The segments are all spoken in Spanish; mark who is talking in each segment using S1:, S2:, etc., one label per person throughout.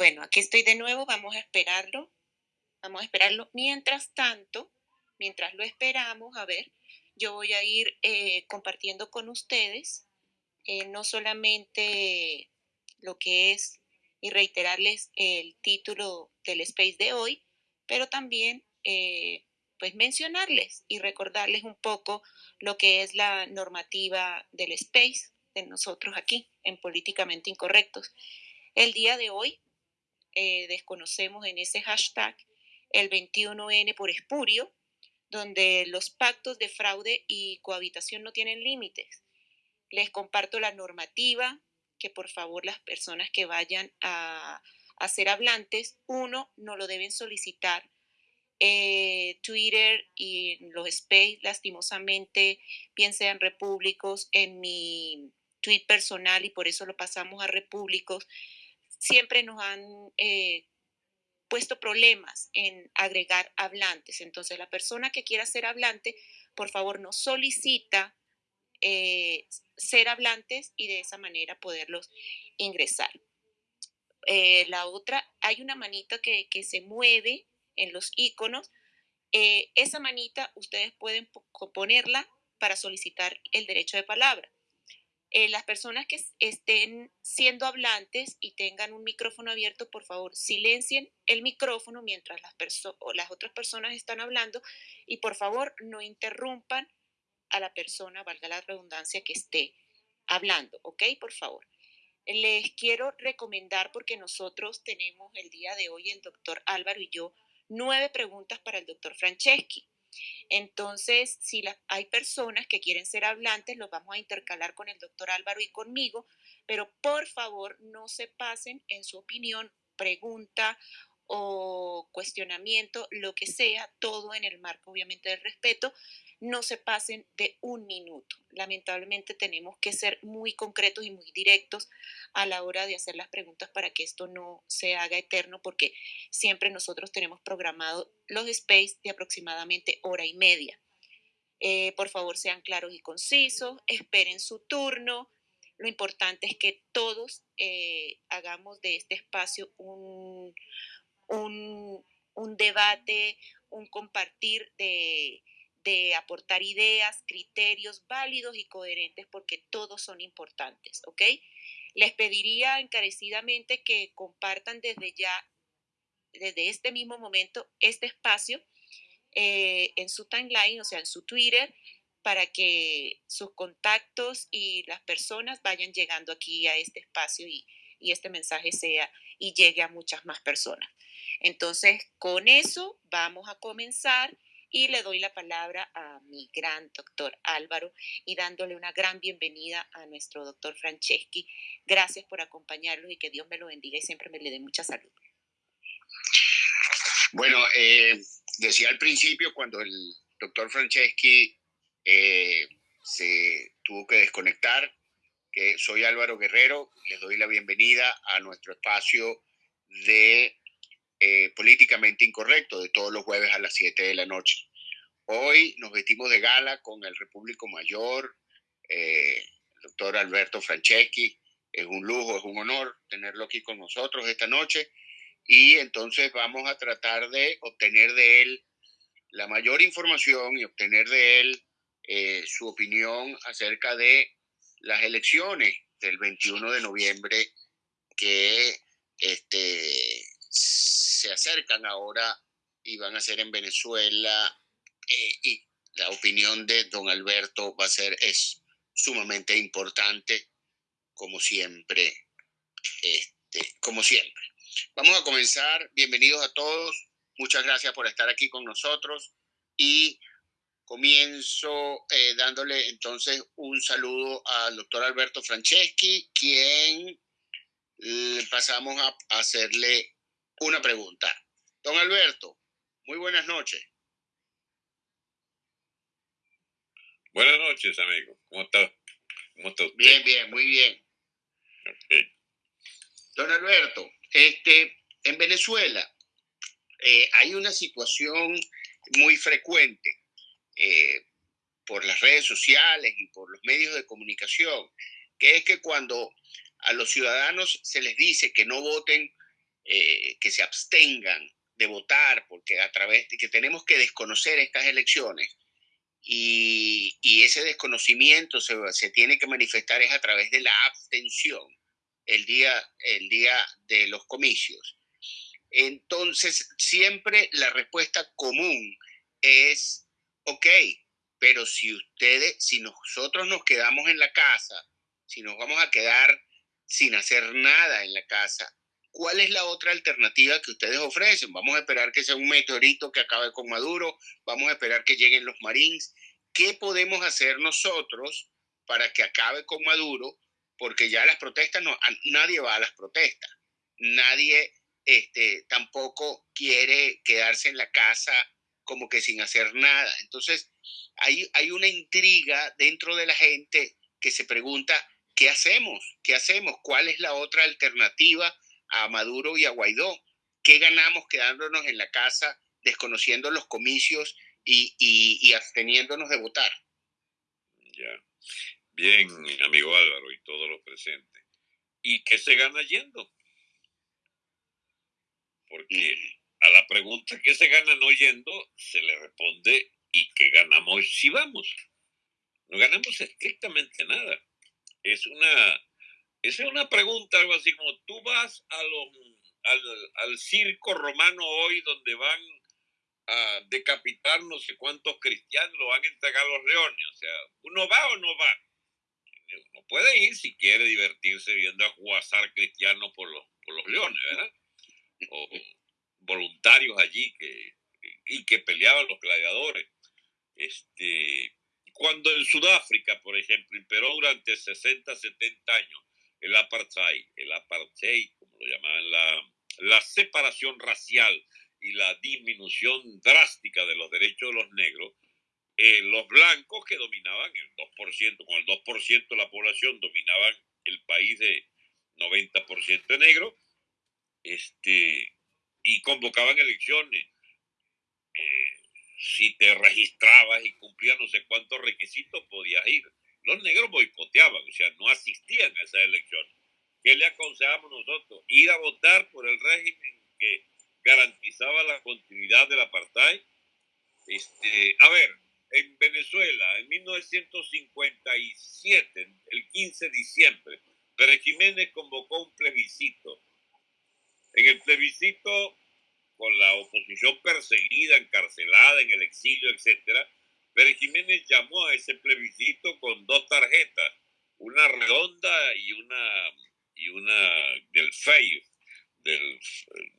S1: Bueno, aquí estoy de nuevo, vamos a esperarlo. Vamos a esperarlo. Mientras tanto, mientras lo esperamos, a ver, yo voy a ir eh, compartiendo con ustedes eh, no solamente lo que es y reiterarles el título del space de hoy, pero también eh, pues mencionarles y recordarles un poco lo que es la normativa del space de nosotros aquí en Políticamente Incorrectos. El día de hoy desconocemos en ese hashtag el 21N por espurio, donde los pactos de fraude y cohabitación no tienen límites. Les comparto la normativa, que por favor las personas que vayan a, ser hablantes, uno, no lo deben solicitar. Eh, Twitter y los space, lastimosamente, bien sean repúblicos, en mi tweet personal y por eso lo pasamos a repúblicos, siempre nos han eh, puesto problemas en agregar hablantes. Entonces, la persona que quiera ser hablante, por favor, nos solicita eh, ser hablantes y de esa manera poderlos ingresar. Eh, la otra, hay una manita que, se mueve en los iconos. Esa manita ustedes pueden ponerla para solicitar el derecho de palabra. Eh, las personas que estén siendo hablantes y tengan un micrófono abierto, por favor, silencien el micrófono mientras las, las otras personas están hablando y por favor no interrumpan a la persona, valga la redundancia, que esté hablando, ¿ok? Por favor. Les quiero recomendar, porque nosotros tenemos el día de hoy, el doctor Álvaro y yo, nueve preguntas para el doctor Franceschi. Entonces, si hay personas que quieren ser hablantes, los vamos a intercalar con el doctor Álvaro y conmigo, pero por favor no se pasen en su opinión, pregunta o cuestionamiento, lo que sea, todo en el marco obviamente del respeto, no se pasen de un minuto. Lamentablemente tenemos que ser muy concretos y muy directos a la hora de hacer las preguntas para que esto no se haga eterno, porque siempre nosotros tenemos programado los space de aproximadamente hora y media. Eh, por favor, sean claros y concisos, esperen su turno. Lo importante es que todos eh, hagamos de este espacio un, un debate, un compartir de, de aportar ideas, criterios válidos y coherentes porque todos son importantes, ¿ok? Les pediría encarecidamente que compartan desde ya, desde este mismo momento, este espacio eh, en su timeline, o sea, en su Twitter, para que sus contactos y las personas vayan llegando aquí a este espacio y, y este mensaje sea y llegue a muchas más personas. Entonces, con eso vamos a comenzar y le doy la palabra a mi gran doctor Álvaro y dándole una gran bienvenida a nuestro doctor Franceschi. Gracias por acompañarlo y que Dios me lo bendiga y siempre me le dé mucha salud.
S2: Bueno, eh, decía al principio cuando el doctor Franceschi eh, se tuvo que desconectar, que soy Álvaro Guerrero, les doy la bienvenida a nuestro espacio de eh, políticamente incorrecto de todos los jueves a las 7 de la noche. Hoy nos vestimos de gala con el Repúblico Mayor, eh, el doctor Alberto Franceschi. Es un lujo, es un honor tenerlo aquí con nosotros esta noche. Y entonces vamos a tratar de obtener de él la mayor información y obtener de él eh, su opinión acerca de las elecciones del 21 de noviembre que este, se acercan ahora y van a ser en Venezuela eh, y la opinión de don Alberto va a ser, es sumamente importante, como siempre, este, como siempre. Vamos a comenzar, bienvenidos a todos, muchas gracias por estar aquí con nosotros. Y comienzo eh, dándole entonces un saludo al doctor Alberto Franceschi, quien eh, pasamos a hacerle una pregunta. Don Alberto, muy buenas noches.
S3: Buenas noches, amigo. ¿Cómo está?
S2: ¿Cómo está usted? Bien, bien, muy bien. Don Alberto, este, en Venezuela eh, hay una situación muy frecuente eh, por las redes sociales y por los medios de comunicación, que es que cuando a los ciudadanos se les dice que no voten eh, que se abstengan de votar, porque a través de que tenemos que desconocer estas elecciones y, ese desconocimiento se, tiene que manifestar es a través de la abstención el día, el día de los comicios. Entonces, siempre la respuesta común es, ok, pero si ustedes, si nosotros nos quedamos en la casa, si nos vamos a quedar sin hacer nada en la casa, ¿cuál es la otra alternativa que ustedes ofrecen? Vamos a esperar que sea un meteorito que acabe con Maduro, vamos a esperar que lleguen los Marines. ¿Qué podemos hacer nosotros para que acabe con Maduro? Porque ya las protestas, no, nadie va a las protestas, nadie este, tampoco quiere quedarse en la casa como que sin hacer nada. Entonces, hay, hay una intriga dentro de la gente que se pregunta, ¿qué hacemos? ¿Qué hacemos? ¿Cuál es la otra alternativa a Maduro y a Guaidó? ¿Qué ganamos quedándonos en la casa, desconociendo los comicios y, y, absteniéndonos de votar?
S3: Ya. Bien, amigo Álvaro y todos los presentes. ¿Y qué se gana yendo? Porque a la pregunta ¿qué se gana no yendo? Se le responde ¿y qué ganamos si vamos? No ganamos estrictamente nada. Es una, es una pregunta, algo así como tú vas al, al circo romano hoy donde van a decapitar no sé cuántos cristianos, lo van a entregar a los leones. O sea, ¿uno va o no va? Uno puede ir si quiere divertirse viendo a jugar cristianos por los, por los leones, ¿verdad? O voluntarios allí que, y que peleaban los gladiadores. Este, cuando en Sudáfrica, por ejemplo, imperó durante 60, 70 años el apartheid, el apartheid, como lo llamaban, la, la separación racial y la disminución drástica de los derechos de los negros, eh, los blancos que dominaban el 2%, con el 2% de la población dominaban el país de 90% de negros, este, y convocaban elecciones. Eh, si te registrabas y cumplías no sé cuántos requisitos, podías ir. Los negros boicoteaban, o sea, no asistían a esas elecciones. ¿Qué le aconsejamos nosotros? Ir a votar por el régimen que garantizaba la continuidad del apartheid. Este, a ver, en Venezuela, en 1957, el 15 de diciembre, Pérez Jiménez convocó un plebiscito en el plebiscito, con la oposición perseguida, encarcelada, en el exilio, etc., Pérez Jiménez llamó a ese plebiscito con dos tarjetas, una redonda y una, y una del FEI, del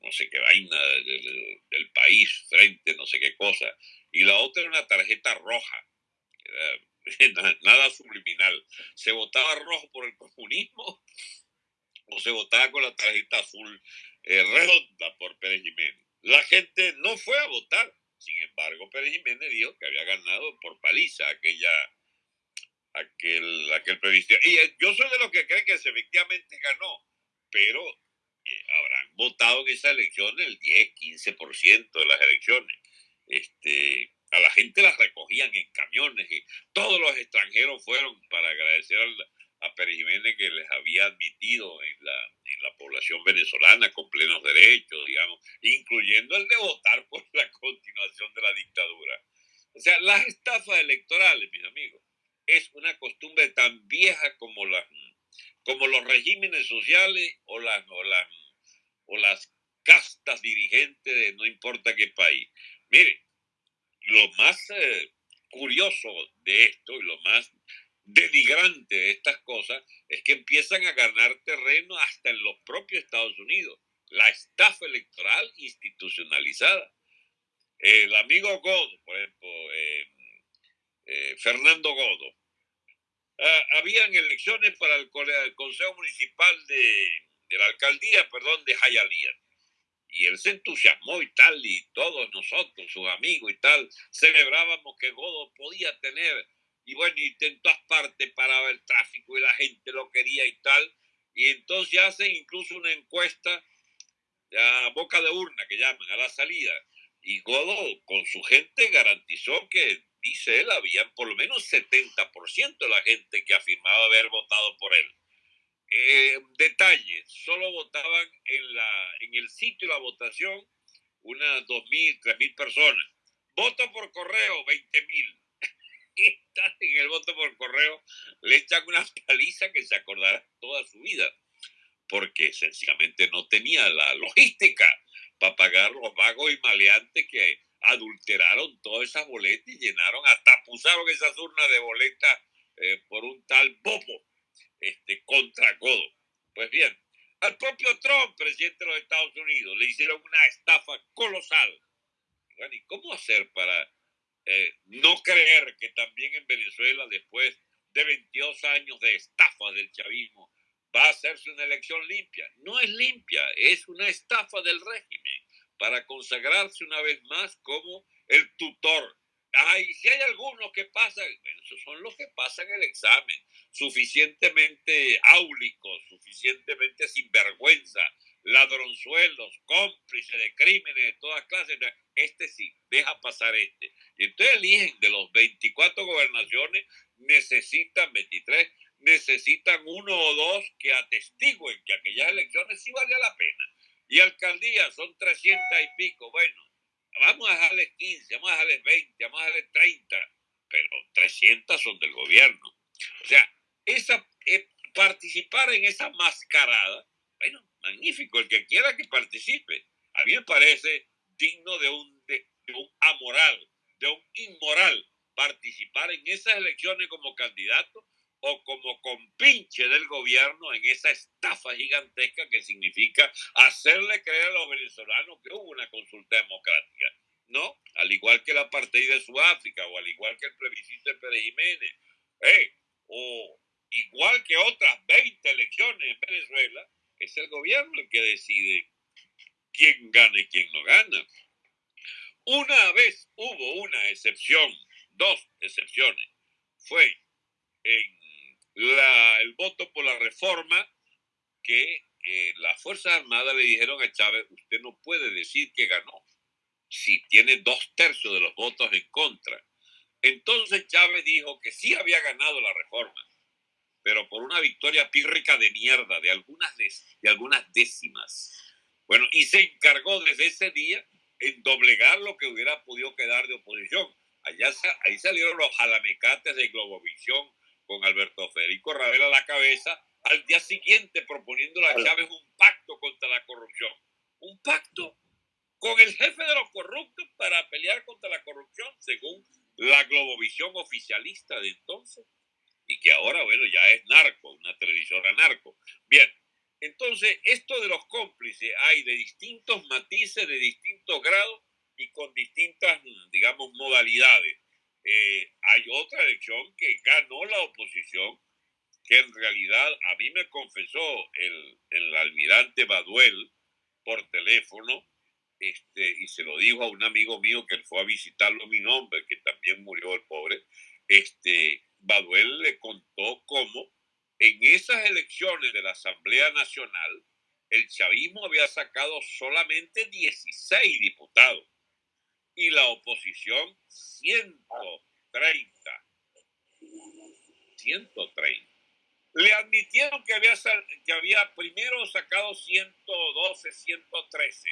S3: no sé qué vaina del, país, frente, no sé qué cosa, y la otra era una tarjeta roja, nada subliminal. Se votaba rojo por el comunismo o se votaba con la tarjeta azul eh, redonda por Pérez Jiménez. La gente no fue a votar. Sin embargo, Pérez Jiménez dijo que había ganado por paliza aquella, aquel, aquel Y eh, yo soy de los que creen que efectivamente ganó, pero eh, habrán votado en esa elección el 10, 15% de las elecciones. Este, a la gente las recogían en camiones y todos los extranjeros fueron para agradecer al, a Pérez Jiménez que les había admitido en la, en la población venezolana con plenos derechos, digamos, incluyendo el de votar por la continuación de la dictadura. O sea, las estafas electorales, mis amigos, es una costumbre tan vieja como, las, como los regímenes sociales o las, o las, castas dirigentes de no importa qué país. Mire, lo más eh, curioso de esto y lo más denigrante de estas cosas es que empiezan a ganar terreno hasta en los propios Estados Unidos. La estafa electoral institucionalizada. El amigo Godo, por ejemplo, eh, eh, Fernando Godo, ah, habían elecciones para el, Consejo Municipal de, de, la Alcaldía, perdón, de Jayalía. Y él se entusiasmó y tal, y todos nosotros, sus amigos y tal, celebrábamos que Godo podía tener y bueno, y en todas partes paraba el tráfico y la gente lo quería y tal. Y entonces hacen incluso una encuesta a boca de urna, que llaman, a la salida. Y Godó, con su gente, garantizó que, dice él, habían por lo menos 70% de la gente que afirmaba haber votado por él. Eh, detalle, solo votaban en, la, en el sitio de la votación unas 2.000, 3.000 personas. Voto por correo, 20.000. Están en el voto por correo, le echan una paliza que se acordará toda su vida, porque sencillamente no tenía la logística para pagar los vagos y maleantes que adulteraron todas esas boletas y llenaron, hasta pusaron esas urnas de boletas eh, por un tal bobo este, contra codo. Pues bien, al propio Trump, presidente de los Estados Unidos, le hicieron una estafa colosal. ¿y cómo hacer para eh, no creer que también en Venezuela, después de 22 años de estafa del chavismo, va a hacerse una elección limpia? No es limpia, es una estafa del régimen para consagrarse una vez más como el tutor. Ay, si hay algunos que pasan, esos son los que pasan el examen, suficientemente áulicos, suficientemente sinvergüenza, ladronzuelos, cómplices de crímenes de todas clases. Este sí, deja pasar este. Y entonces eligen de los 24 gobernaciones, necesitan 23, necesitan uno o dos que atestiguen que aquellas elecciones sí valía la pena y alcaldías son 300 y pico. Bueno, vamos a dejarles 15, vamos a dejarles 20, vamos a dejarles 30, pero 300 son del gobierno. O sea, esa, eh, participar en esa mascarada, bueno, magnífico, el que quiera que participe. A mí me parece digno de un, de un amoral, de un inmoral participar en esas elecciones como candidato o como compinche del gobierno en esa estafa gigantesca que significa hacerle creer a los venezolanos que hubo una consulta democrática. No, al igual que la partida de Sudáfrica o al igual que el plebiscito de Pérez Jiménez, eh, o igual que otras 20 elecciones en Venezuela, es el gobierno el que decide quién gana y quién no gana. Una vez hubo una excepción, dos excepciones. Fue en la, el voto por la reforma que eh, las Fuerzas Armadas le dijeron a Chávez, usted no puede decir que ganó si tiene dos tercios de los votos en contra. Entonces Chávez dijo que sí había ganado la reforma, pero por una victoria pírrica de mierda, de algunas, de, algunas décimas. Bueno, y se encargó desde ese día en doblegar lo que hubiera podido quedar de oposición. Allá, ahí salieron los jalamecates de Globovisión, con Alberto Federico Ravel a la cabeza, al día siguiente proponiendo a Chávez un pacto contra la corrupción. Un pacto con el jefe de los corruptos para pelear contra la corrupción, según la globovisión oficialista de entonces, y que ahora, bueno, ya es narco, una televisora narco. Bien, entonces, esto de los cómplices hay de distintos matices, de distintos grados y con distintas, digamos, modalidades. Eh, hay otra elección que ganó la oposición, que en realidad a mí me confesó el, el almirante Baduel por teléfono, este, y se lo dijo a un amigo mío que fue a visitarlo mi nombre, que también murió el pobre, este, Baduel le contó cómo en esas elecciones de la Asamblea Nacional, el chavismo había sacado solamente 16 diputados y la oposición 130. 130. Le admitieron que había, que había primero sacado 112, 113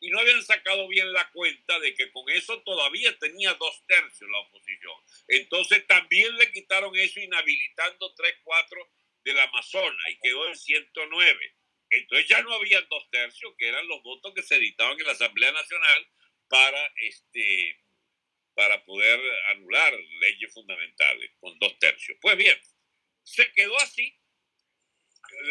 S3: y no habían sacado bien la cuenta de que con eso todavía tenía dos tercios la oposición. Entonces también le quitaron eso inhabilitando 3, 4 del Amazonas y quedó en 109. Entonces ya no habían dos tercios, que eran los votos que se editaban en la Asamblea Nacional para, este, para poder anular leyes fundamentales con dos tercios. Pues bien, se quedó así.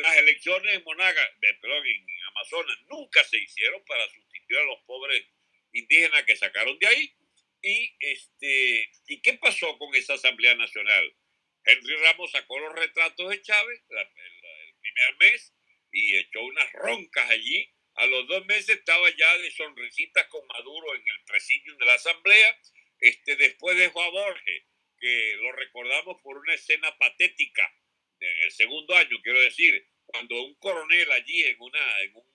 S3: Las elecciones en Monaga, perdón, en Amazonas nunca se hicieron para a los pobres indígenas que sacaron de ahí. Y, este, ¿y qué pasó con esa Asamblea Nacional? Henry Ramos sacó los retratos de Chávez el primer mes y echó unas roncas allí a los dos meses estaba ya de sonrisitas con Maduro en el presidio de la Asamblea. Este, después dejó a Borges, que lo recordamos por una escena patética en el segundo año, quiero decir, cuando un coronel allí en, una, en, un,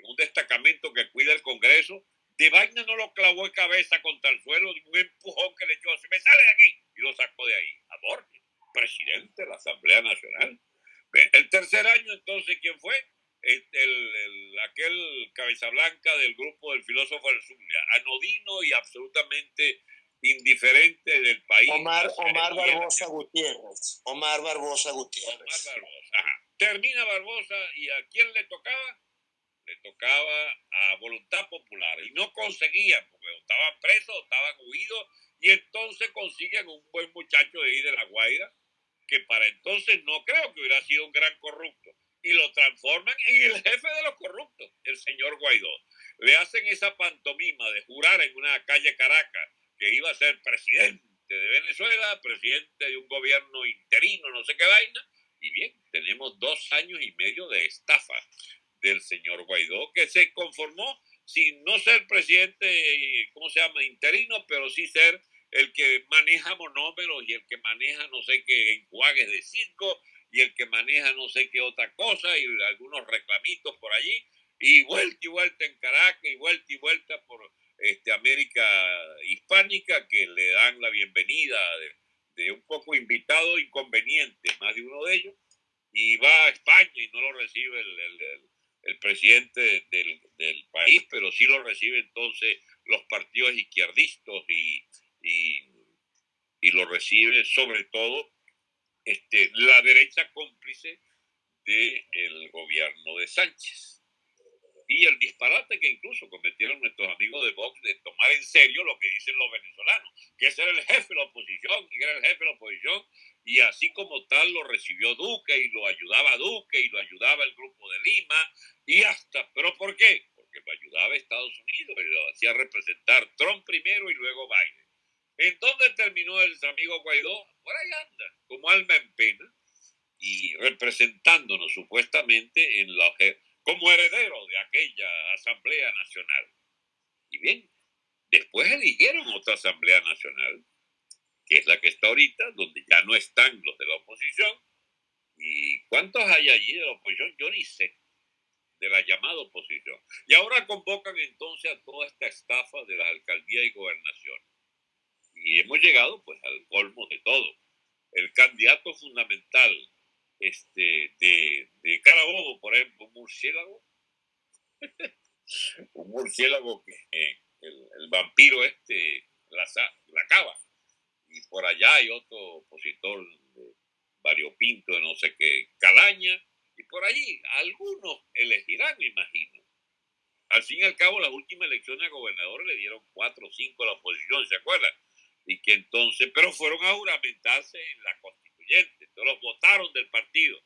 S3: en un destacamento que cuida el Congreso, de vaina no lo clavó de cabeza contra el suelo, un empujón que le echó, se me sale de aquí, y lo sacó de ahí. A Borges, presidente de la Asamblea Nacional. El tercer año, entonces, ¿quién fue? El, el, aquel cabeza blanca del grupo del filósofo Zulia, anodino y absolutamente indiferente del país.
S4: Omar, Omar Barbosa Gutiérrez. Omar Barbosa Gutiérrez.
S3: Omar Barbosa. Ajá. Termina Barbosa y a quién le tocaba? Le tocaba a Voluntad Popular y no conseguían porque estaban presos, estaban huidos y entonces consiguen un buen muchacho de ahí de La Guaira que para entonces no creo que hubiera sido un gran corrupto y lo transforman en el jefe de los corruptos, el señor Guaidó. Le hacen esa pantomima de jurar en una calle Caracas que iba a ser presidente de Venezuela, presidente de un gobierno interino, no sé qué vaina, y bien, tenemos dos años y medio de estafa del señor Guaidó, que se conformó sin no ser presidente, ¿cómo se llama?, interino, pero sí ser el que maneja monómeros y el que maneja no sé qué enjuagues de circo y el que maneja no sé qué otra cosa y algunos reclamitos por allí y vuelta y vuelta en Caracas y vuelta y vuelta por este, América hispánica que le dan la bienvenida de, un poco invitado inconveniente, más de uno de ellos, y va a España y no lo recibe el, presidente del, país, pero sí lo recibe entonces los partidos izquierdistas y, y, lo recibe sobre todo este, la derecha cómplice del gobierno de Sánchez. Y el disparate que incluso cometieron nuestros amigos de Vox de tomar en serio lo que dicen los venezolanos, que ese era el jefe de la oposición, y era el jefe de la oposición, y así como tal lo recibió Duque y lo ayudaba Duque y lo ayudaba el grupo de Lima, y hasta, ¿pero por qué? Porque lo ayudaba Estados Unidos y lo hacía representar Trump primero y luego Biden. ¿En dónde terminó el amigo Guaidó? Por ahí anda, como alma en pena, y representándonos supuestamente en la como heredero de aquella Asamblea Nacional. Y bien, después eligieron otra Asamblea Nacional, que es la que está ahorita, donde ya no están los de la oposición. ¿Y cuántos hay allí de la oposición? Yo ni sé, de la llamada oposición. Y ahora convocan entonces a toda esta estafa de la alcaldía y gobernación. Y hemos llegado pues al colmo de todo. El candidato fundamental este, de, de Carabobo, por ejemplo, un murciélago. un murciélago que eh, el, vampiro este la, la cava. Por allá hay otro opositor de variopinto, de no sé qué, Calaña. Y por allí algunos elegirán, me imagino. Al fin y al cabo, las últimas elecciones a gobernador le dieron cuatro o cinco a la oposición, ¿se acuerdan? Y que entonces, pero fueron a juramentarse en la Constitución todos los votaron del partido,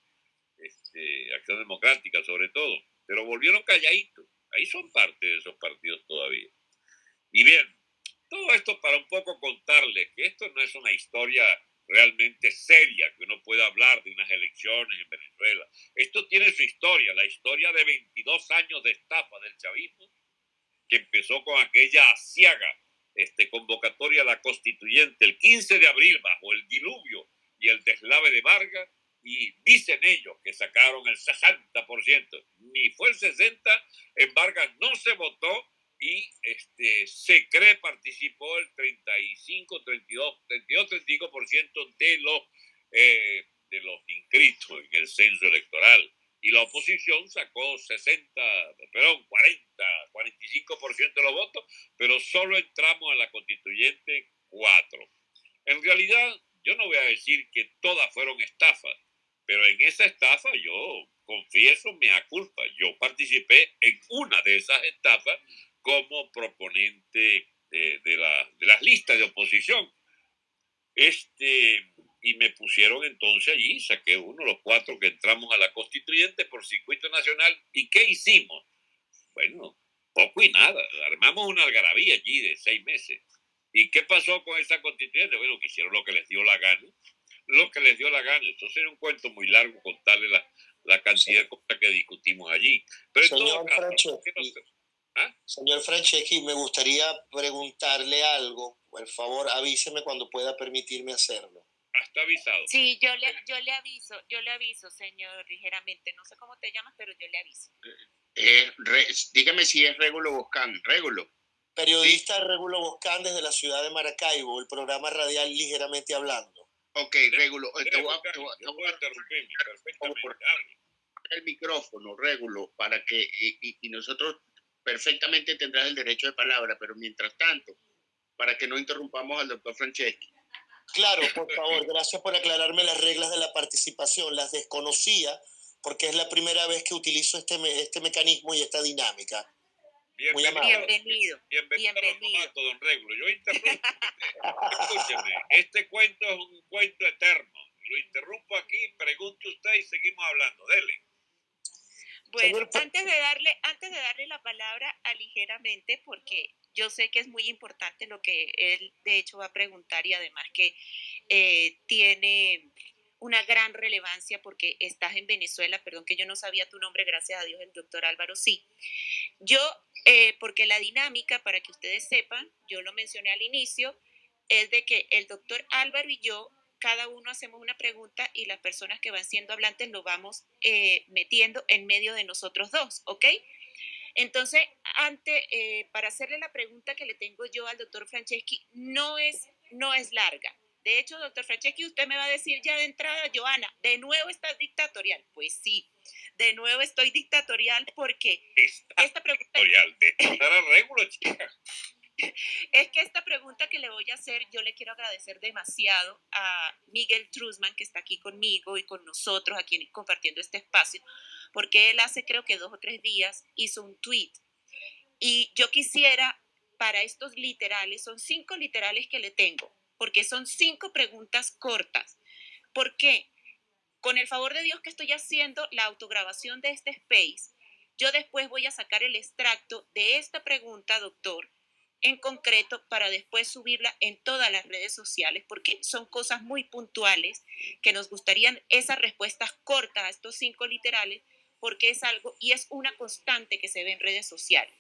S3: este, Acción Democrática sobre todo, pero volvieron calladitos. Ahí son parte de esos partidos todavía. Y bien, todo esto para un poco contarles que esto no es una historia realmente seria, que uno pueda hablar de unas elecciones en Venezuela. Esto tiene su historia, la historia de 22 años de estafa del chavismo, que empezó con aquella asiaga este, convocatoria a la constituyente el 15 de abril bajo el diluvio y el deslave de Vargas, y dicen ellos que sacaron el 60%, ni fue el 60%, en Vargas no se votó y este, se cree participó el 35, 32, 32, 35% de los, eh, de los inscritos en el censo electoral. Y la oposición sacó 60, perdón, 40, 45% de los votos, pero solo entramos a la constituyente 4. En realidad, yo no voy a decir que todas fueron estafas, pero en esa estafa yo confieso me culpa. Yo participé en una de esas estafas como proponente de, la, de las listas de oposición. Este, y me pusieron entonces allí, saqué uno de los cuatro que entramos a la constituyente por circuito nacional. ¿Y qué hicimos? Bueno, poco y nada. Armamos una algarabía allí de seis meses. ¿Y qué pasó con esa constituyente? Bueno, que hicieron lo que les dio la gana. Lo que les dio la gana. Esto sería un cuento muy largo contarle la, la cantidad de cosas que discutimos allí. Pero
S4: señor Señor Franceschi, me gustaría preguntarle algo. Por favor, avíseme cuando pueda permitirme hacerlo.
S3: Está avisado.
S1: Sí, yo le, yo le aviso, yo le aviso, señor, ligeramente. No sé cómo te llamas, pero yo le aviso.
S2: Eh, dígame si es Régulo Boscán. Régulo.
S4: Periodista Regulo Boscán desde la ciudad de Maracaibo, el programa radial Ligeramente Hablando.
S2: Ok, Regulo. Te voy a, interrumpir. El micrófono, Regulo, para que, y, nosotros perfectamente tendrás el derecho de palabra, pero mientras tanto, para que no interrumpamos al doctor Franceschi.
S4: Claro, por favor, gracias por aclararme las reglas de la participación. Las desconocía porque es la primera vez que utilizo este, este mecanismo y esta dinámica.
S1: Bienvenido. Bienvenido.
S3: Bienvenido. Bienvenido. don Regulo. Yo interrumpo. Escúcheme, este cuento es un cuento eterno. Lo interrumpo aquí, pregunte usted y seguimos hablando. Dele.
S1: Bueno, antes de darle, antes de darle la palabra a ligeramente, porque yo sé que es muy importante lo que él de hecho va a preguntar y además que eh, tiene una gran relevancia porque estás en Venezuela, perdón que yo no sabía tu nombre, gracias a Dios el doctor Álvaro sí. Yo, eh, porque la dinámica, para que ustedes sepan, yo lo mencioné al inicio, es de que el doctor Álvaro y yo, cada uno hacemos una pregunta y las personas que van siendo hablantes lo vamos eh, metiendo en medio de nosotros dos, ¿ok? Entonces, ante, eh, para hacerle la pregunta que le tengo yo al doctor Franceschi, no es, no es larga de hecho, doctor Franceschi, usted me va a decir ya de entrada, Joana, ¿de nuevo estás dictatorial? Pues sí, de nuevo estoy dictatorial porque esta pregunta... Dictatorial, chica. Es que esta pregunta que le voy a hacer, yo le quiero agradecer demasiado a Miguel Truzman, que está aquí conmigo y con nosotros, aquí compartiendo este espacio, porque él hace creo que dos o tres días hizo un tweet. Y yo quisiera, para estos literales, son cinco literales que le tengo, porque son cinco preguntas cortas. ¿Por qué? Con el favor de Dios que estoy haciendo la autograbación de este space, yo después voy a sacar el extracto de esta pregunta, doctor, en concreto para después subirla en todas las redes sociales, porque son cosas muy puntuales que nos gustarían esas respuestas cortas a estos cinco literales, porque es algo y es una constante que se ve en redes sociales.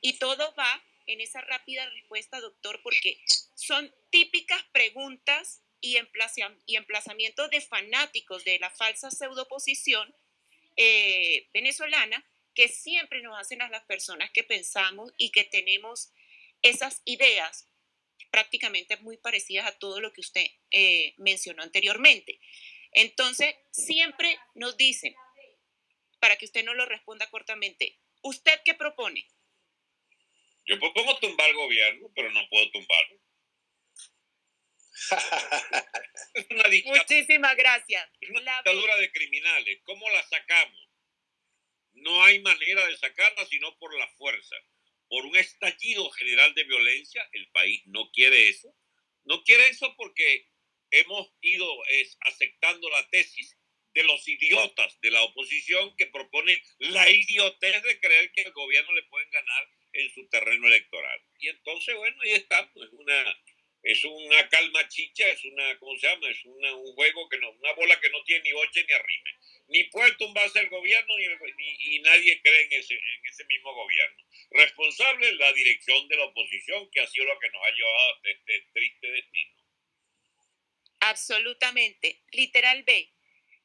S1: Y todo va en esa rápida respuesta, doctor, porque son típicas preguntas y, emplazamientos de fanáticos de la falsa pseudoposición eh, venezolana que siempre nos hacen a las personas que pensamos y que tenemos esas ideas prácticamente muy parecidas a todo lo que usted eh, mencionó anteriormente. Entonces, siempre nos dicen, para que usted no lo responda cortamente, ¿usted qué propone?
S3: Yo propongo tumbar el gobierno, pero no puedo tumbarlo.
S1: Muchísimas gracias.
S3: Es una dictadura de criminales. ¿Cómo la sacamos? No hay manera de sacarla sino por la fuerza. Por un estallido general de violencia. El país no quiere eso. No quiere eso porque hemos ido aceptando la tesis de los idiotas de la oposición que proponen la idiotez de creer que el gobierno le pueden ganar en su terreno electoral. Y entonces, bueno, ahí está, pues una, es una calma chicha, es una, ¿cómo se llama? Es una, un juego que no, una bola que no tiene ni oche ni arrime. Ni puede tumbarse el gobierno ni, y nadie cree en ese, en ese mismo gobierno. Responsable la dirección de la oposición, que ha sido lo que nos ha llevado a este triste destino.
S1: Absolutamente. Literal B.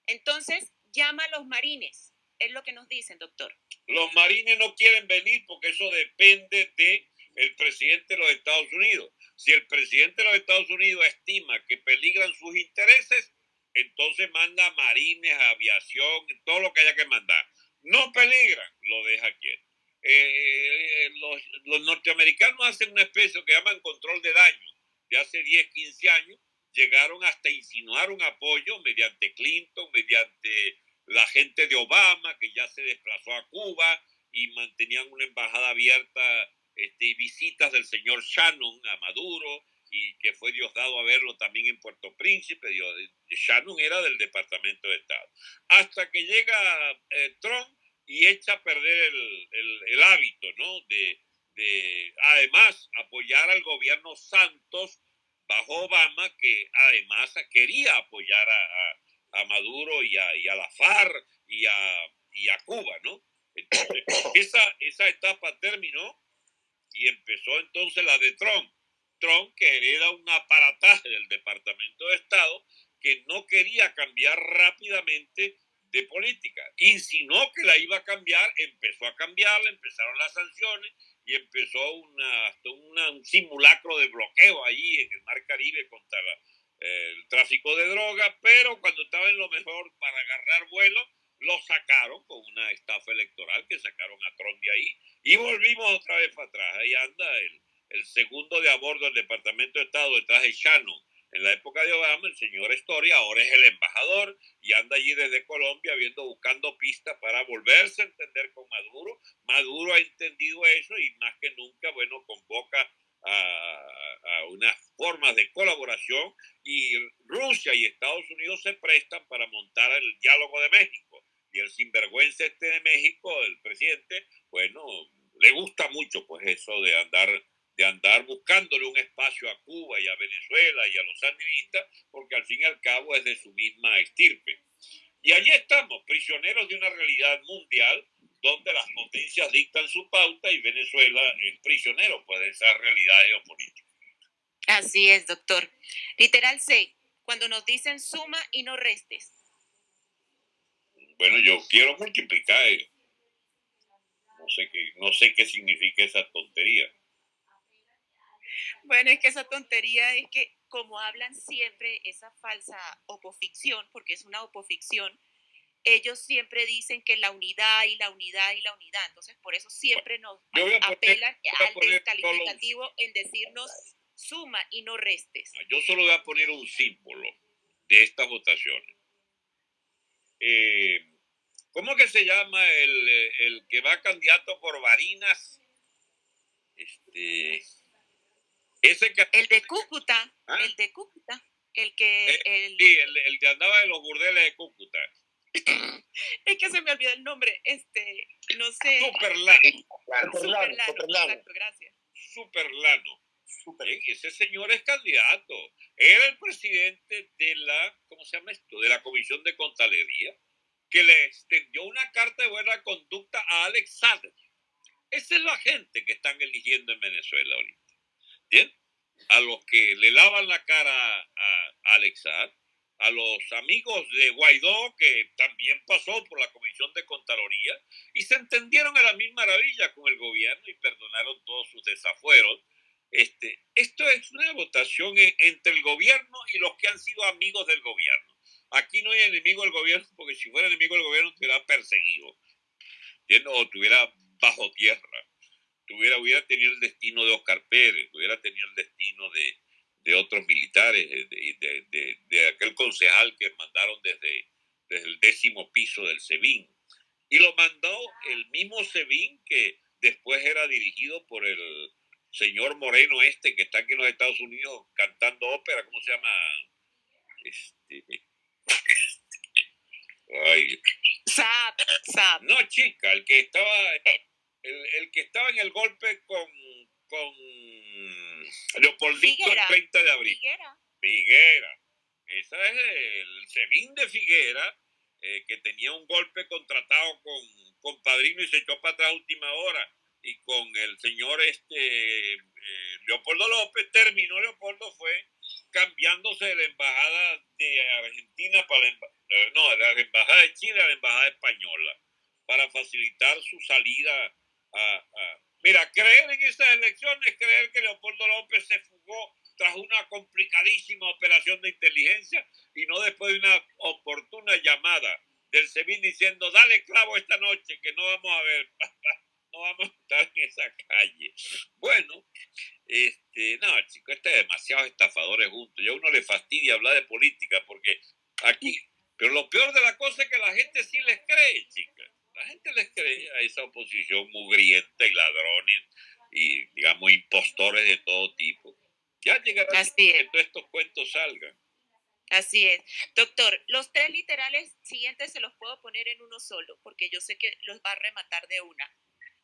S1: Entonces, llama a los marines. Es lo que nos dicen, doctor.
S3: Los marines no quieren venir porque eso depende de el presidente de los Estados Unidos. Si el presidente de los Estados Unidos estima que peligran sus intereses, entonces manda marines, aviación, todo lo que haya que mandar. No peligran, lo deja quieto. Eh, los, los, norteamericanos hacen una especie que llaman control de daño. De hace 10, 15 años llegaron hasta insinuar un apoyo mediante Clinton, mediante la gente de Obama, que ya se desplazó a Cuba y mantenían una embajada abierta este, visitas del señor Shannon a Maduro y que fue Diosdado a verlo también en Puerto Príncipe. Shannon era del Departamento de Estado. Hasta que llega eh, Trump y echa a perder el, hábito, ¿no? De, además apoyar al gobierno Santos bajo Obama, que además quería apoyar a a Maduro y a, y a la FARC y a, y a Cuba, ¿no? Entonces, esa, esa etapa terminó y empezó entonces la de Trump. Trump que hereda un aparataje del Departamento de Estado que no quería cambiar rápidamente de política. Insinuó que la iba a cambiar, empezó a cambiarla, empezaron las sanciones y empezó una, un simulacro de bloqueo ahí en el Mar Caribe contra la, el tráfico de drogas, pero cuando estaba en lo mejor para agarrar vuelo, lo sacaron con una estafa electoral que sacaron a Trump de ahí y volvimos otra vez para atrás. Ahí anda el, el segundo de a bordo del Departamento de Estado detrás de Shannon. En la época de Obama, el señor Story ahora es el embajador y anda allí desde Colombia viendo, buscando pistas para volverse a entender con Maduro. Maduro ha entendido eso y más que nunca, bueno, convoca a, a unas formas de colaboración y Rusia y Estados Unidos se prestan para montar el diálogo de México. Y el sinvergüenza este de México, el presidente, bueno, le gusta mucho pues eso de andar de andar buscándole un espacio a Cuba y a Venezuela y a los sandinistas, porque al fin y al cabo es de su misma estirpe. Y allí estamos, prisioneros de una realidad mundial donde las potencias dictan su pauta y Venezuela es prisionero pues, de esa realidad geopolítica.
S1: Así es, doctor. Literal C, cuando nos dicen suma y no restes.
S3: Bueno, yo quiero multiplicar. No sé qué, no sé qué significa esa tontería.
S1: Bueno, es que esa tontería es que como hablan siempre esa falsa opoficción, porque es una opoficción, ellos siempre dicen que la unidad y la unidad y la unidad. Entonces, por eso siempre nos apelan al descalificativo en decirnos suma y no restes.
S3: Ah, yo solo voy a poner un símbolo de estas votaciones. Eh, ¿Cómo que se llama el, el que va candidato por Varinas? Este
S1: el de Cúcuta, ¿Ah? el de Cúcuta, el que...
S3: Eh, el, sí, el, el que andaba en los burdeles de Cúcuta.
S1: es que se me olvidó el nombre, este, no sé.
S3: Superlano.
S1: Superlano, Superlano. Exacto, gracias.
S3: Superlano. Super. Ese señor es candidato. Era el presidente de la, ¿cómo se llama esto? De la Comisión de Contalería, que le extendió una carta de buena conducta a Alex Sader. Esa es la gente que están eligiendo en Venezuela ahorita. Bien, a los que le lavan la cara a, Alexar, a los amigos de Guaidó, que también pasó por la Comisión de Contraloría, y se entendieron a la misma maravilla con el gobierno y perdonaron todos sus desafueros. Este, esto es una votación entre el gobierno y los que han sido amigos del gobierno. Aquí no hay enemigo del gobierno, porque si fuera enemigo del gobierno, estuviera perseguido, o estuviera bajo tierra hubiera, hubiera tenido el destino de Oscar Pérez, hubiera tenido el destino de, de otros militares, de, de, de, aquel concejal que mandaron desde, desde el décimo piso del SEBIN. Y lo mandó el mismo SEBIN que después era dirigido por el señor Moreno este que está aquí en los Estados Unidos cantando ópera, ¿cómo se llama? Este,
S1: ay.
S3: No, chica, el que estaba... El, el, que estaba en el golpe con, con Leopoldito el 30 de abril.
S1: Figuera.
S3: Figuera. Esa es el Sebín de Figuera, eh, que tenía un golpe contratado con, con Padrino y se echó para atrás a última hora. Y con el señor este eh, Leopoldo López, terminó Leopoldo, fue cambiándose de la embajada de Argentina para la, no, de la embajada de Chile a la embajada española, para facilitar su salida Mira, creer en esas elecciones, creer que Leopoldo López se fugó tras una complicadísima operación de inteligencia y no después de una oportuna llamada del SEBIN diciendo, dale clavo esta noche que no vamos a ver, no vamos a estar en esa calle. Bueno, este, no, chicos, este demasiados estafadores juntos. Yo a uno le fastidia hablar de política porque aquí, pero lo peor de la cosa es que la gente sí les cree, chicas la gente les cree a esa oposición mugrienta y ladrones y, digamos, impostores de todo tipo. Ya llegará que todos estos cuentos salgan.
S1: Así es. Doctor, los tres literales siguientes se los puedo poner en uno solo, porque yo sé que los va a rematar de una.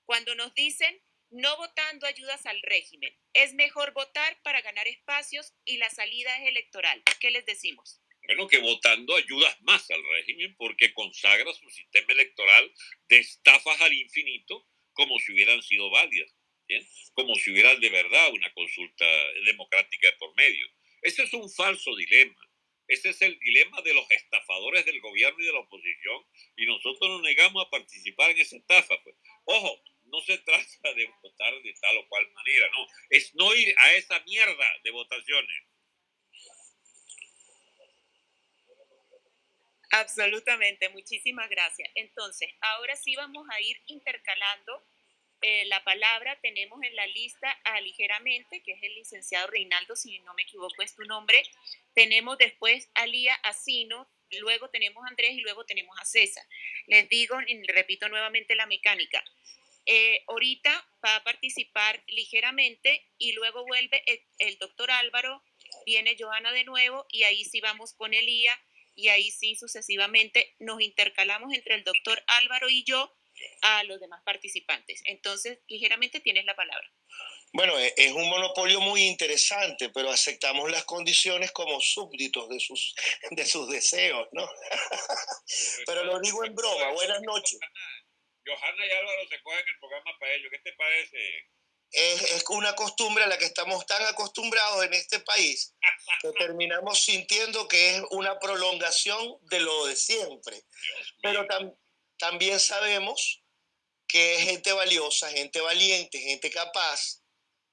S1: Cuando nos dicen no votando ayudas al régimen, es mejor votar para ganar espacios y la salida es electoral. ¿Qué les decimos?
S3: bueno, que votando ayudas más al régimen porque consagra su sistema electoral de estafas al infinito como si hubieran sido válidas, como si hubiera de verdad una consulta democrática por medio. Ese es un falso dilema. Ese es el dilema de los estafadores del gobierno y de la oposición y nosotros nos negamos a participar en esa estafa. Pues. Ojo, no se trata de votar de tal o cual manera, no, es no ir a esa mierda de votaciones
S1: Absolutamente, muchísimas gracias. Entonces, ahora sí vamos a ir intercalando eh, la palabra. Tenemos en la lista a ligeramente, que es el licenciado Reinaldo, si no me equivoco es tu nombre. Tenemos después a Lía Asino, luego tenemos a Andrés y luego tenemos a César. Les digo y repito nuevamente la mecánica. Eh, ahorita va a participar ligeramente y luego vuelve el, doctor Álvaro, viene Johanna de nuevo y ahí sí vamos con Elía y ahí sí sucesivamente nos intercalamos entre el doctor Álvaro y yo a los demás participantes. Entonces, ligeramente tienes la palabra.
S4: Bueno, e, es un monopolio muy interesante, pero aceptamos las condiciones como súbditos de sus, de sus deseos, ¿no? pero lo digo en broma. Buenas noches.
S3: Johanna y Álvaro se cogen el programa para ellos. ¿Qué te parece?
S4: es, una costumbre a la que estamos tan acostumbrados en este país que terminamos sintiendo que es una prolongación de lo de siempre. Pero también sabemos que es gente valiosa, gente valiente, gente capaz,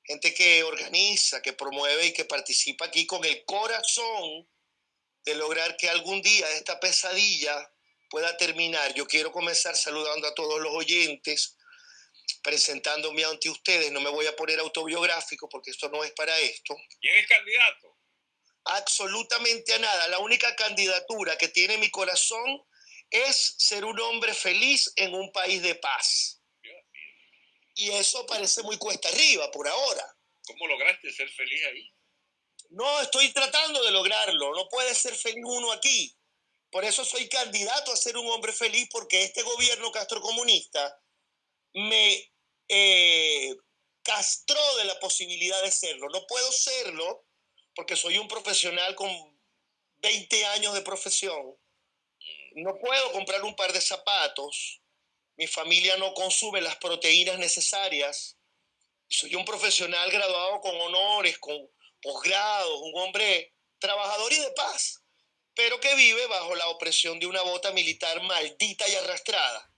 S4: gente que organiza, que promueve y que participa aquí con el corazón de lograr que algún día esta pesadilla pueda terminar. Yo quiero comenzar saludando a todos los oyentes, presentándome ante ustedes, no me voy a poner autobiográfico porque esto no es para esto.
S3: ¿Quién es candidato?
S4: Absolutamente a nada. La única candidatura que tiene mi corazón es ser un hombre feliz en un país de paz. Y eso parece muy cuesta arriba por ahora.
S3: ¿Cómo lograste ser feliz ahí?
S4: No, estoy tratando de lograrlo. No puede ser feliz uno aquí. Por eso soy candidato a ser un hombre feliz porque este gobierno castrocomunista me eh, castró de la posibilidad de serlo. No puedo serlo porque soy un profesional con 20 años de profesión. No puedo comprar un par de zapatos. Mi familia no consume las proteínas necesarias. Soy un profesional graduado con honores, con posgrados, un hombre trabajador y de paz, pero que vive bajo la opresión de una bota militar maldita y arrastrada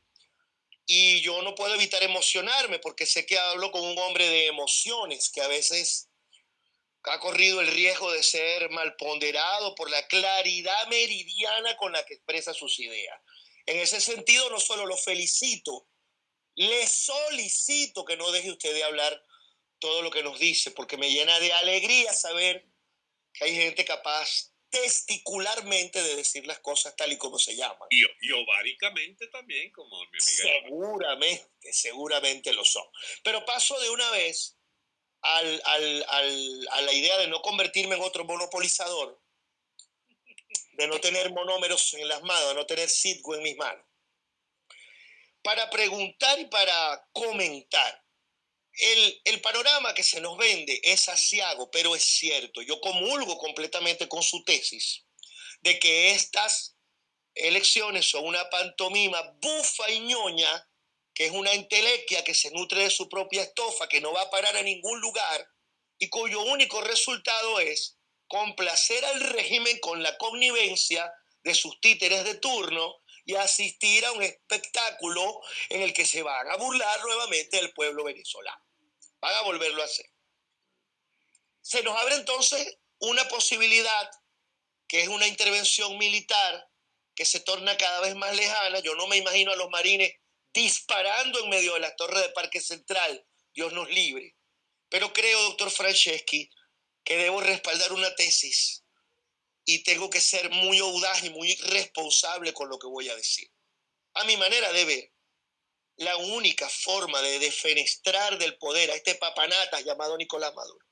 S4: y yo no puedo evitar emocionarme porque sé que hablo con un hombre de emociones que a veces ha corrido el riesgo de ser malponderado por la claridad meridiana con la que expresa sus ideas. En ese sentido, no solo lo felicito, le solicito que no deje usted de hablar todo lo que nos dice, porque me llena de alegría saber que hay gente capaz testicularmente de decir las cosas tal y como se llaman.
S3: Y, y ováricamente también, como mi
S4: amiga. Seguramente, seguramente lo son. Pero paso de una vez al, al, al, a la idea de no convertirme en otro monopolizador, de no tener monómeros en las manos, de no tener sitgo en mis manos, para preguntar y para comentar el, panorama que se nos vende es asiago, pero es cierto. Yo comulgo completamente con su tesis de que estas elecciones son una pantomima bufa y ñoña, que es una entelequia que se nutre de su propia estofa, que no va a parar a ningún lugar y cuyo único resultado es complacer al régimen con la connivencia de sus títeres de turno y asistir a un espectáculo en el que se van a burlar nuevamente del pueblo venezolano van a volverlo a hacer. Se nos abre entonces una posibilidad que es una intervención militar que se torna cada vez más lejana. Yo no me imagino a los marines disparando en medio de la torre de Parque Central, Dios nos libre. Pero creo, doctor Franceschi, que debo respaldar una tesis y tengo que ser muy audaz y muy responsable con lo que voy a decir. A mi manera de ver, la única forma de defenestrar del poder a este papanata llamado Nicolás Maduro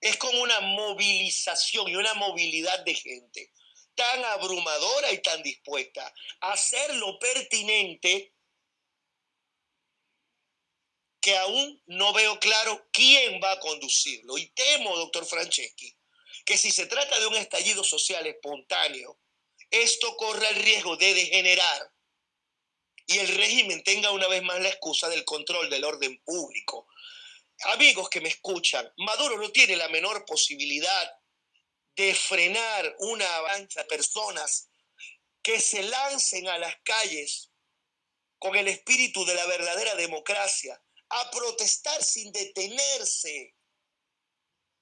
S4: es con una movilización y una movilidad de gente tan abrumadora y tan dispuesta a hacer lo pertinente que aún no veo claro quién va a conducirlo. Y temo, doctor Franceschi, que si se trata de un estallido social espontáneo, esto corre el riesgo de degenerar y el régimen tenga una vez más la excusa del control del orden público. Amigos que me escuchan, Maduro no tiene la menor posibilidad de frenar una avalancha de personas que se lancen a las calles con el espíritu de la verdadera democracia, a protestar sin detenerse,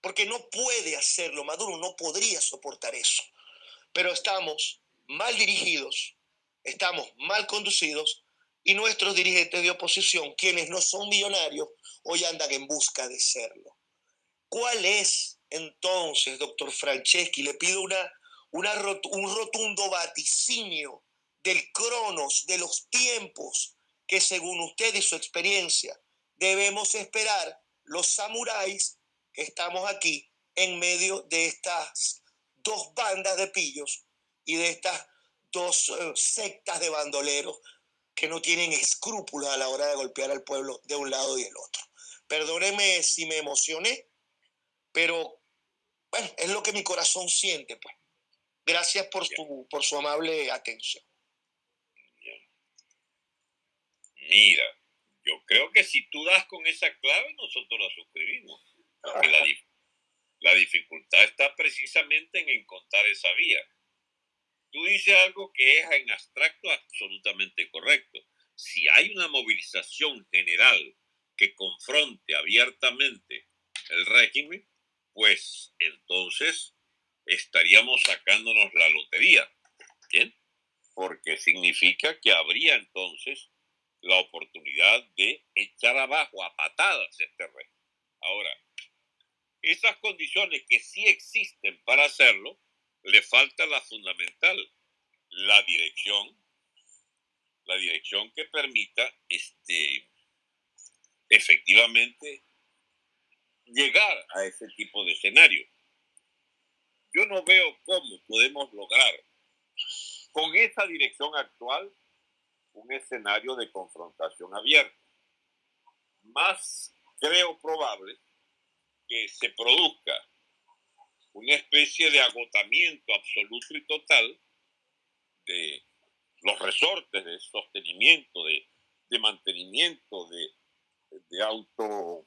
S4: porque no puede hacerlo, Maduro no podría soportar eso. Pero estamos mal dirigidos, estamos mal conducidos y nuestros dirigentes de oposición, quienes no son millonarios, hoy andan en busca de serlo. ¿Cuál es entonces, doctor Franceschi? Le pido una, un rotundo vaticinio del cronos, de los tiempos que según usted y su experiencia debemos esperar los samuráis que estamos aquí en medio de estas dos bandas de pillos y de estas dos eh, sectas de bandoleros que no tienen escrúpulos a la hora de golpear al pueblo de un lado y del otro. Perdóneme si me emocioné, pero bueno, es lo que mi corazón siente, pues. Gracias por, tu, por su amable atención.
S3: Mira, yo creo que si tú das con esa clave, nosotros la suscribimos. la, la dificultad está precisamente en encontrar esa vía. Tú dices algo que es en abstracto absolutamente correcto. Si hay una movilización general que confronte abiertamente el régimen, pues entonces estaríamos sacándonos la lotería. ¿Bien? Porque significa que habría entonces la oportunidad de echar abajo a patadas este régimen. Ahora, esas condiciones que sí existen para hacerlo, le falta la fundamental, la dirección, la dirección que permita este, efectivamente llegar a ese tipo de escenario. Yo no veo cómo podemos lograr con esa dirección actual un escenario de confrontación abierta. Más creo probable que se produzca una especie de agotamiento absoluto y total de los resortes de sostenimiento, de, mantenimiento, de, de auto,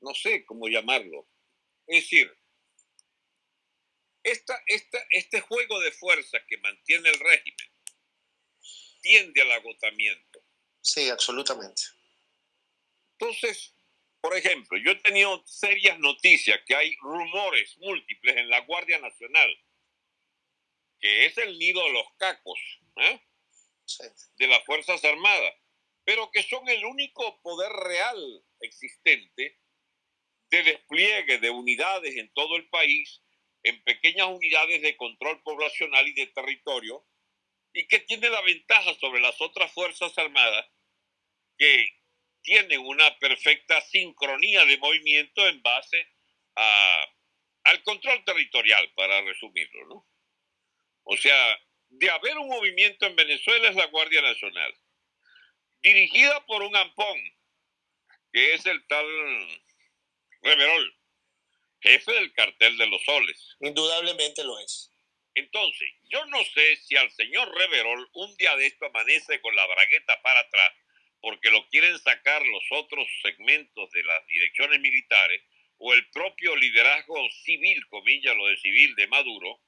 S3: no sé cómo llamarlo. Es decir, esta, esta, este juego de fuerza que mantiene el régimen tiende al agotamiento.
S4: Sí, absolutamente.
S3: Entonces, por ejemplo, yo he tenido serias noticias que hay rumores múltiples en la Guardia Nacional, que es el nido de los cacos ¿eh? de las Fuerzas Armadas, pero que son el único poder real existente de despliegue de unidades en todo el país, en pequeñas unidades de control poblacional y de territorio, y que tiene la ventaja sobre las otras Fuerzas Armadas que tienen una perfecta sincronía de movimiento en base a, al control territorial, para resumirlo, ¿no? O sea, de haber un movimiento en Venezuela es la Guardia Nacional, dirigida por un ampón, que es el tal Reverol, jefe del cartel de los soles.
S4: Indudablemente lo es.
S3: Entonces, yo no sé si al señor Reverol un día de esto amanece con la bragueta para atrás porque lo quieren sacar los otros segmentos de las direcciones militares o el propio liderazgo civil, comillas lo de civil de Maduro,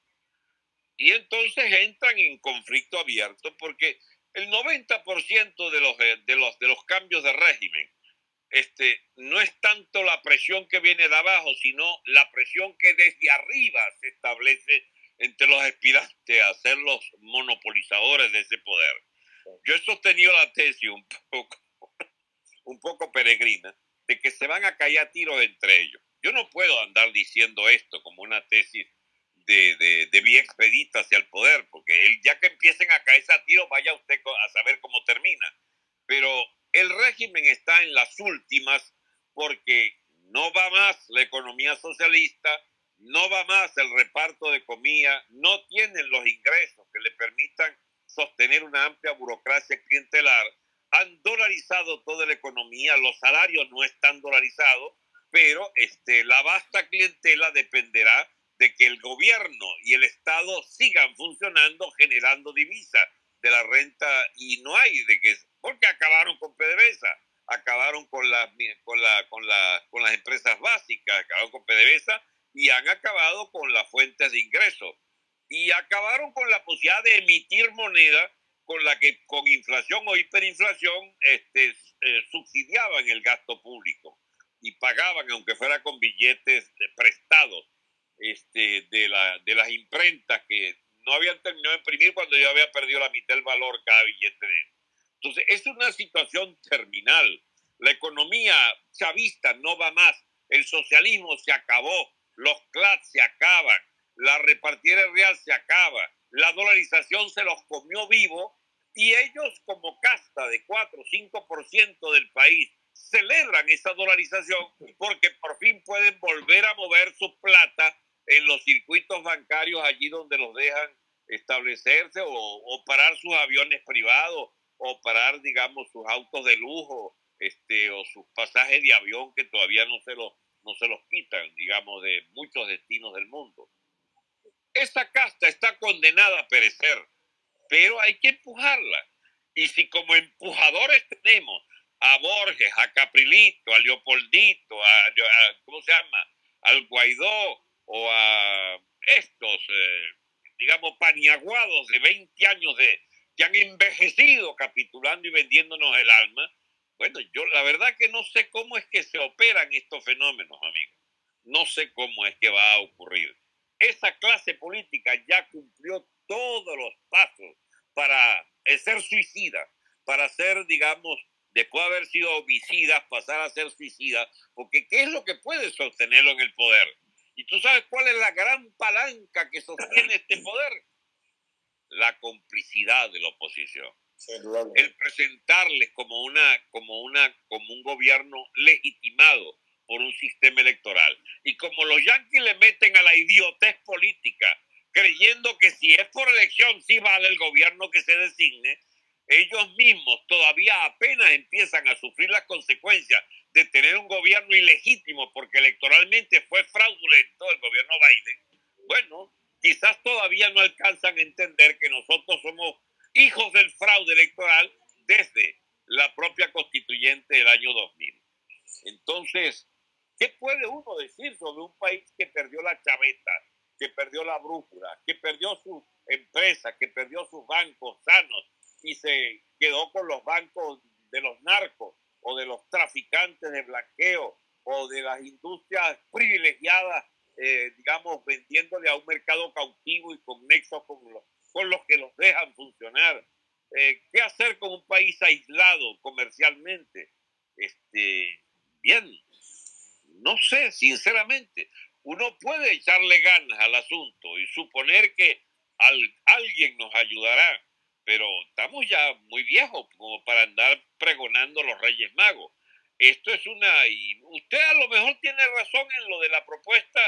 S3: y entonces entran en conflicto abierto porque el 90% de los, de, los, de los cambios de régimen este, no es tanto la presión que viene de abajo, sino la presión que desde arriba se establece entre los aspirantes a ser los monopolizadores de ese poder. Yo he sostenido la tesis un poco, un poco peregrina de que se van a caer tiros entre ellos. Yo no puedo andar diciendo esto como una tesis de, de, de vía expedita hacia el poder, porque el, ya que empiecen a caerse a tiros, vaya usted a saber cómo termina. Pero el régimen está en las últimas porque no va más la economía socialista, no va más el reparto de comida, no tienen los ingresos que le permitan sostener una amplia burocracia clientelar, han dolarizado toda la economía, los salarios no están dolarizados, pero este, la vasta clientela dependerá de que el gobierno y el Estado sigan funcionando generando divisas de la renta y no hay de que porque acabaron con PDVSA, acabaron con las con la, con la, con las empresas básicas, acabaron con PDVSA y han acabado con las fuentes de ingresos y acabaron con la posibilidad de emitir moneda con la que con inflación o hiperinflación este, eh, subsidiaban el gasto público y pagaban, aunque fuera con billetes prestados este, de, la, de las imprentas que no habían terminado de imprimir cuando yo había perdido la mitad del valor cada billete de él. Entonces, es una situación terminal. La economía chavista no va más. El socialismo se acabó. Los CLAT se acaban. La repartida real se acaba. La dolarización se los comió vivo y ellos como casta de 4 o 5% del país celebran esa dolarización porque por fin pueden volver a mover su plata en los circuitos bancarios allí donde los dejan establecerse o, o parar sus aviones privados o parar, digamos, sus autos de lujo este, o sus pasajes de avión que todavía no se, los, no se los quitan, digamos, de muchos destinos del mundo. Esa casta está condenada a perecer, pero hay que empujarla. Y si como empujadores tenemos a Borges, a Caprilito, a Leopoldito, a, ¿cómo se llama? Al Guaidó o a estos, eh, digamos, paniaguados de 20 años de, que han envejecido capitulando y vendiéndonos el alma. Bueno, yo la verdad que no sé cómo es que se operan estos fenómenos, amigos. No sé cómo es que va a ocurrir. Esa clase política ya cumplió todos los pasos para ser suicida, para ser, digamos, después de haber sido homicidas, pasar a ser suicidas, porque ¿qué es lo que puede sostenerlo en el poder? ¿Y tú sabes cuál es la gran palanca que sostiene este poder? La complicidad de la oposición. El presentarles como, una, como, una, como un gobierno legitimado por un sistema electoral. Y como los yanquis le meten a la idiotez política, creyendo que si es por elección sí vale el gobierno que se designe, ellos mismos todavía apenas empiezan a sufrir las consecuencias de tener un gobierno ilegítimo porque electoralmente fue fraudulento el gobierno Biden, bueno, quizás todavía no alcanzan a entender que nosotros somos hijos del fraude electoral desde la propia constituyente del año 2000. Entonces, ¿qué puede uno decir sobre un país que perdió la chaveta, que perdió la brújula, que perdió sus empresas, que perdió sus bancos sanos, y se quedó con los bancos de los narcos o de los traficantes de blanqueo o de las industrias privilegiadas, eh, digamos, vendiéndole a un mercado cautivo y con nexos con los, con los que los dejan funcionar. Eh, ¿Qué hacer con un país aislado comercialmente? Este, bien, no sé, sinceramente. Uno puede echarle ganas al asunto y suponer que alguien nos ayudará pero estamos ya muy viejos como para andar pregonando los Reyes Magos. Esto es una, y usted a lo mejor tiene razón en lo de la propuesta,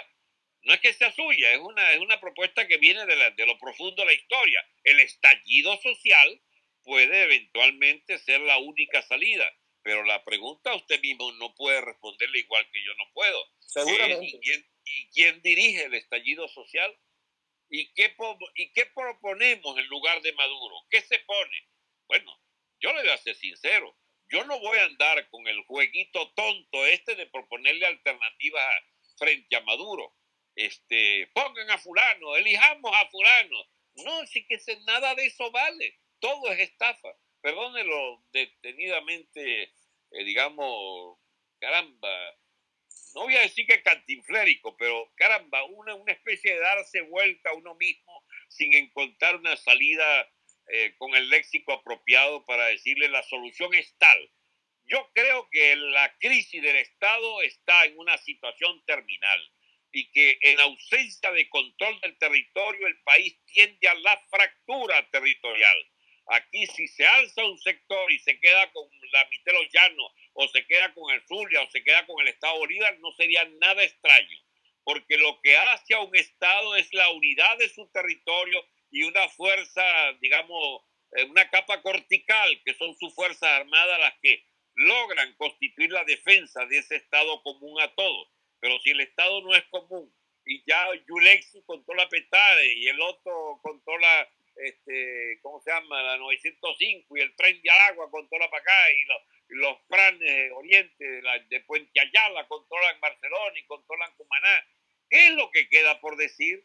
S3: no es que sea suya, es una, es una propuesta que viene de, de lo profundo de la historia. El estallido social puede eventualmente ser la única salida, pero la pregunta usted mismo no puede responderle igual que yo no puedo.
S4: Seguramente.
S3: ¿Y quién, ¿Y quién dirige el estallido social? ¿Y qué, ¿Y qué proponemos en lugar de Maduro? ¿Qué se pone? Bueno, yo le voy a ser sincero. Yo no voy a andar con el jueguito tonto este de proponerle alternativas frente a Maduro. Este, pongan a fulano, elijamos a fulano. No, sí que nada de eso vale. Todo es estafa. Perdónelo detenidamente, eh, digamos, caramba, no voy a decir que cantinflérico, pero caramba, una, una especie de darse vuelta a uno mismo sin encontrar una salida eh, con el léxico apropiado para decirle la solución es tal. Yo creo que la crisis del Estado está en una situación terminal y que en ausencia de control del territorio el país tiende a la fractura territorial. Aquí si se alza un sector y se queda con la mitad de los llanos o se queda con el Zulia o se queda con el Estado Bolívar, no sería nada extraño, porque lo que hace a un Estado es la unidad de su territorio y una fuerza, digamos, eh, una capa cortical, que son sus fuerzas armadas las que logran constituir la defensa de ese Estado común a todos. Pero si el Estado no es común y ya Yulexi controla Petare y el otro controla este, ¿cómo se llama? La 905 y el tren de agua controla para acá y los, los planes de Oriente de, la, de Puente Ayala controlan Barcelona y controlan Cumaná. ¿Qué es lo que queda por decir?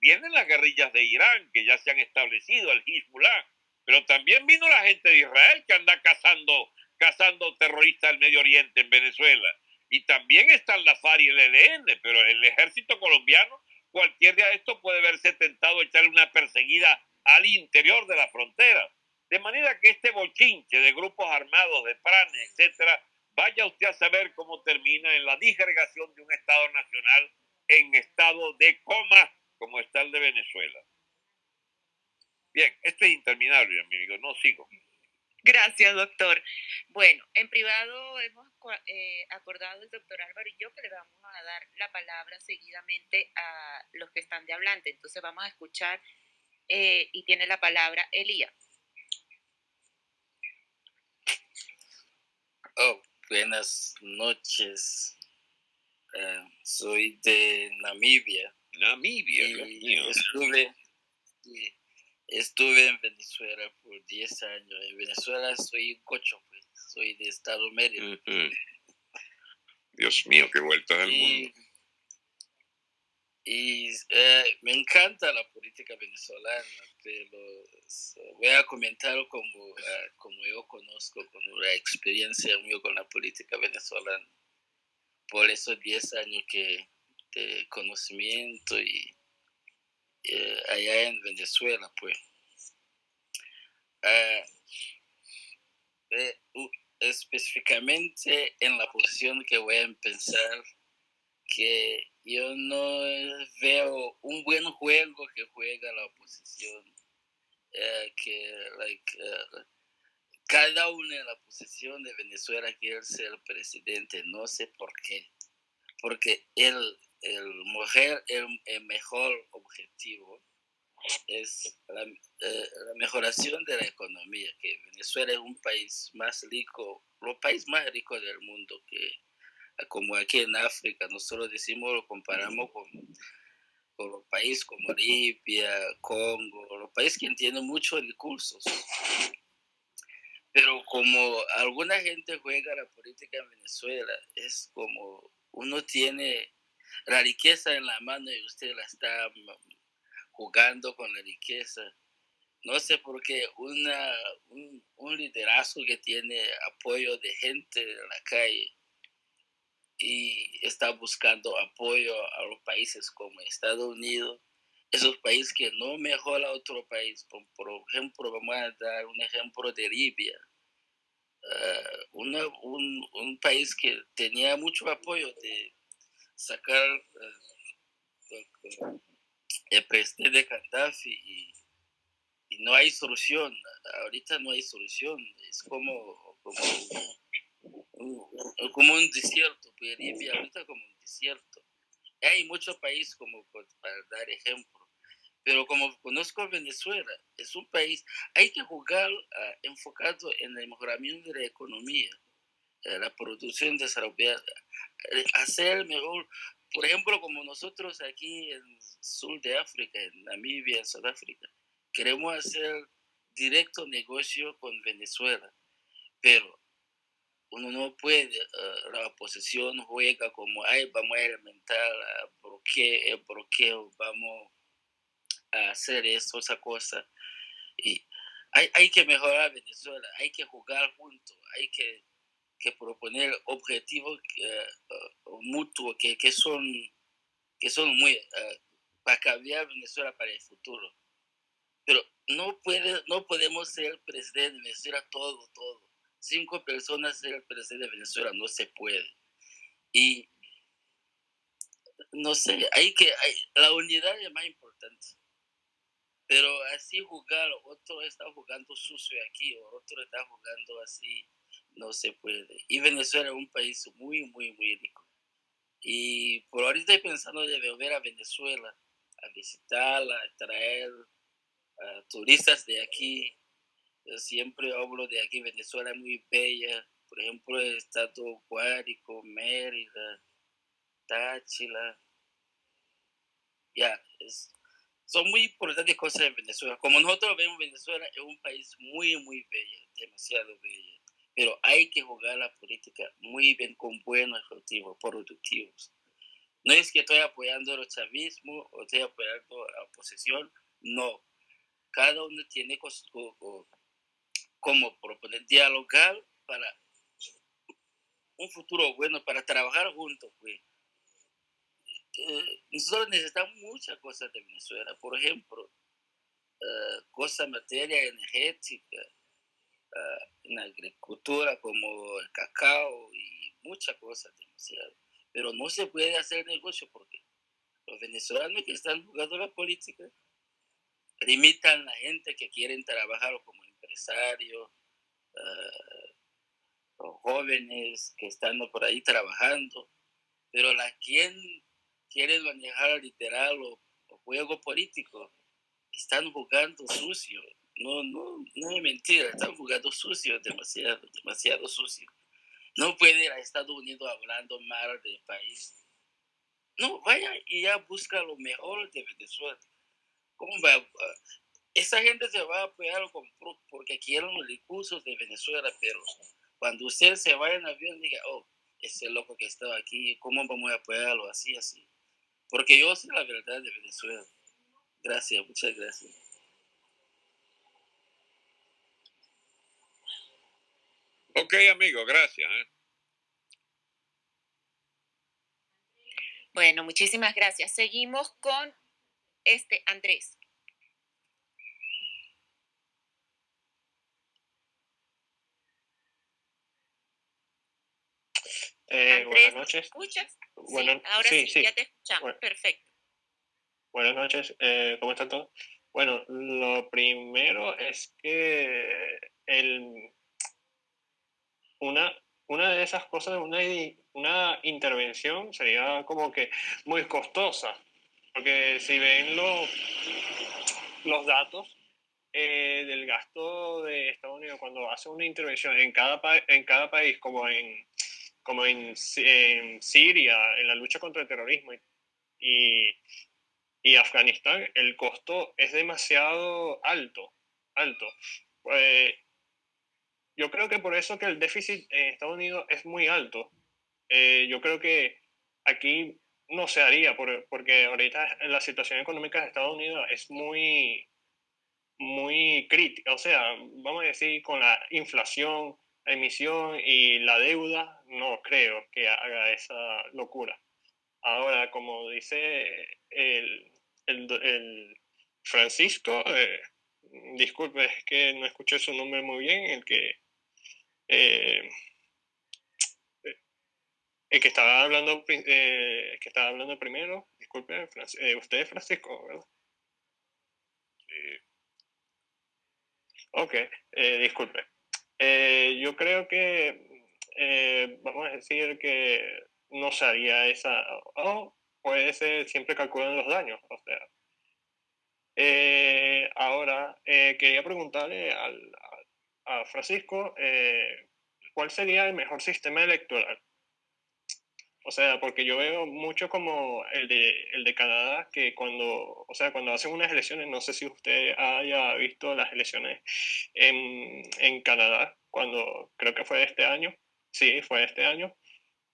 S3: Vienen las guerrillas de Irán que ya se han establecido, el Hezbollah, pero también vino la gente de Israel que anda cazando, cazando terroristas del Medio Oriente en Venezuela. Y también están la FARC y el ELN, pero el ejército colombiano cualquier día esto puede verse tentado a echarle una perseguida al interior de la frontera. De manera que este bochinche de grupos armados, de pranes, etcétera, vaya usted a saber cómo termina en la disgregación de un Estado nacional en estado de coma, como está el de Venezuela. Bien, esto es interminable, mi amigo, no sigo.
S1: Gracias, doctor. Bueno, en privado hemos eh, acordado el doctor Álvaro y yo que le vamos a dar la palabra seguidamente a los que están de hablante. Entonces vamos a escuchar eh, y tiene la palabra Elías.
S5: Oh, buenas noches. Eh, soy de Namibia.
S3: Namibia, Dios mío.
S5: Estuve, estuve en Venezuela por 10 años. En Venezuela soy un cocho, pues. Soy de Estado Medio.
S3: Dios mío, qué vueltas al mundo.
S5: Y eh, me encanta la política venezolana, pero voy a comentar como, eh, como yo conozco, con la experiencia mía con la política venezolana. Por esos 10 años que de conocimiento y eh, allá en Venezuela, pues. Ah, específicamente en la posición que voy a empezar, que yo no veo un buen juego que juega la oposición, eh, que eh, cada uno en la posición de Venezuela quiere ser presidente, no sé por qué, porque el, el, mujer, el, mejor objetivo es la, eh, la, mejoración de la economía, que Venezuela es un país más rico, los país más rico del mundo, que como aquí en África, nosotros decimos, lo comparamos con, con los países como Libia, Congo, los países que tienen muchos recursos. Pero como alguna gente juega la política en Venezuela, es como uno tiene la riqueza en la mano y usted la está jugando con la riqueza. No sé por qué una, un, un liderazgo que tiene apoyo de gente en la calle y está buscando apoyo a los países como Estados Unidos, esos países que no mejora otro país. Por, ejemplo, vamos a dar un ejemplo de Libia, uh, un, un, país que tenía mucho apoyo de sacar uh, el presidente de Gaddafi y, y, no hay solución. Ahorita no hay solución. Es como, como como un desierto, Bolivia ahorita como un desierto. Hay muchos países como para dar ejemplo, pero como conozco Venezuela, es un país, hay que jugar ah, enfocado en el mejoramiento de la economía, eh, la producción desarrollada, eh, hacer mejor, por ejemplo, como nosotros aquí en el sur de África, en Namibia, en Sudáfrica, queremos hacer directo negocio con Venezuela, pero uno no puede, eh, la oposición juega como, ay, vamos a alimentar, ¿por qué, por qué vamos a hacer eso, esa cosa? Y hay, hay que mejorar Venezuela, hay que jugar juntos, hay que, que proponer objetivos uh, mutuos que, que, son, que son muy, uh, para cambiar Venezuela para el futuro. Pero no, puede, no podemos ser presidente de Venezuela todo, todo cinco personas ser el presidente de Venezuela, no se puede. Y no sé, hay que, la unidad es más importante. Pero así jugar, otro está jugando sucio aquí, otro está jugando así, no se puede. Y Venezuela es un país muy, muy, muy rico. Y por ahorita estoy pensando de volver a Venezuela, a visitarla, a traer a turistas de aquí, siempre hablo de aquí, Venezuela muy bella, por ejemplo, el estado Guárico, Mérida, Táchila, ya, son muy importantes cosas en Venezuela. Como nosotros vemos, Venezuela es un país muy, muy bello, demasiado bello, pero hay que jugar la política muy bien con buenos objetivos productivos. No es que estoy apoyando el chavismo o estoy apoyando la oposición, no. Cada uno tiene como proponer dialogar para un futuro bueno, para trabajar juntos, pues. eh, nosotros necesitamos muchas cosas de Venezuela. Por ejemplo, uh, cosas materia energética, en agricultura como el cacao y muchas cosas. Pero no se puede hacer negocio porque los venezolanos que están jugando la política limitan a la gente que quieren trabajar como empresarios, los jóvenes que están por ahí trabajando, pero la quien quiere manejar literal o, juego político están jugando sucio. No, no, no es mentira, están jugando sucio, demasiado, demasiado sucio. No puede ir a Estados Unidos hablando mal del país. No, vaya y ya busca lo mejor de Venezuela. ¿Cómo va? Esa gente se va a apoyar porque quieren los recursos de Venezuela, pero cuando usted se vaya en avión, diga, oh, ese loco que estaba aquí, ¿cómo vamos a apoyarlo? Así, así. Porque yo sé la verdad de Venezuela. Gracias, muchas gracias.
S3: Ok, amigo, gracias. ¿eh?
S1: Bueno, muchísimas gracias. Seguimos con este Andrés.
S6: Eh, buenas noches.
S1: escuchas? ahora sí, ya te escuchamos. Perfecto.
S6: Buenas noches. Eh, ¿Cómo está todo? Bueno, lo primero es que el, una, una de esas cosas, una, una intervención sería como que muy costosa, porque si ven los, los datos eh, del gasto de Estados Unidos cuando hace una intervención en cada, en cada país, como en como en, en, Siria, en la lucha contra el terrorismo y, y, Afganistán, el costo es demasiado alto, alto. Pues, yo creo que por eso que el déficit en Estados Unidos es muy alto. Eh, yo creo que aquí no se haría, porque ahorita la situación económica de Estados Unidos es muy, muy crítica. O sea, vamos a decir, con la inflación, emisión y la deuda, no creo que haga esa locura. Ahora, como dice el, el, Francisco, eh, disculpe, es que no escuché su nombre muy bien, el que, eh, el que estaba hablando, eh, que estaba hablando primero, disculpe, usted es Francisco, ¿verdad? Ok, disculpe. Eh, yo creo que, eh, vamos a decir que no se haría esa, o puede ser, siempre calculan los daños, o sea. Eh, ahora, quería preguntarle al, a Francisco, ¿cuál sería el mejor sistema electoral? O sea, porque yo veo mucho como el de, el de Canadá, que cuando, o sea, cuando hacen unas elecciones, no sé si usted haya visto las elecciones en, en Canadá, cuando creo que fue este año, sí, fue este año,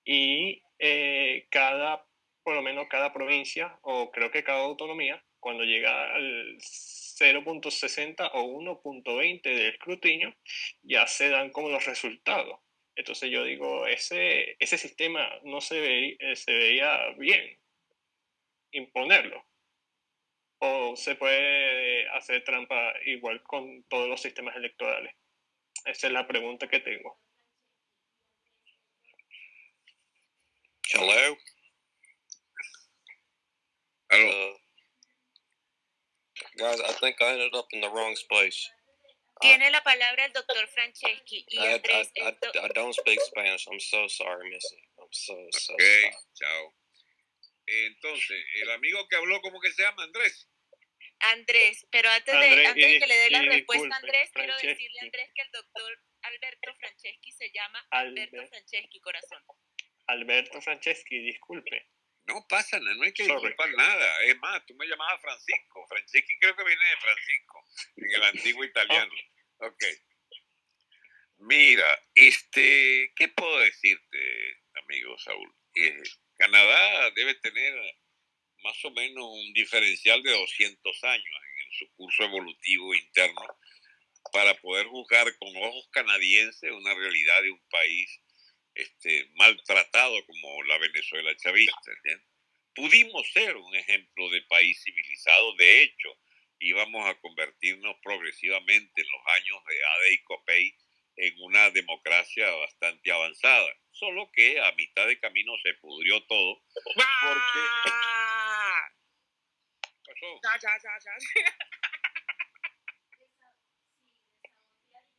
S6: y eh, cada, por lo menos cada provincia, o creo que cada autonomía, cuando llega al 0.60 o 1.20 del escrutinio, ya se dan como los resultados. Entonces yo digo, ese, ese sistema no se, ve, eh, se veía bien imponerlo. O se puede hacer trampa igual con todos los sistemas electorales. Esa es la pregunta que tengo.
S3: Hello. Hello. Uh,
S7: guys, I think I ended up in the wrong place.
S1: Tiene la palabra el doctor Franceschi. Y I, Andrés,
S7: I, I, I, don't speak Spanish. I'm so sorry, Missy. I'm so, so
S3: okay, sorry. chao. Entonces, el amigo que habló, ¿cómo que se llama? Andrés.
S1: Andrés, pero antes de, antes de que le dé la respuesta a Andrés, quiero decirle a Andrés que el doctor Alberto Franceschi se llama Alberto Franceschi, corazón.
S6: Alberto Franceschi, disculpe.
S3: No pasa nada, no hay que disculpar nada. Es más, tú me llamabas Francisco. Franceschi creo que viene de Francisco, en el antiguo italiano. Ok. Mira, este, ¿qué puedo decirte, amigo Saúl? Eh, Canadá debe tener más o menos un diferencial de 200 años en su curso evolutivo interno para poder juzgar con ojos canadienses una realidad de un país este, maltratado como la Venezuela chavista. pudimos ser un ejemplo de país civilizado. De hecho, íbamos a convertirnos progresivamente en los años de Ade y Copey en una democracia bastante avanzada. Solo que a mitad de camino se pudrió todo. Porque... ¿Qué pasó?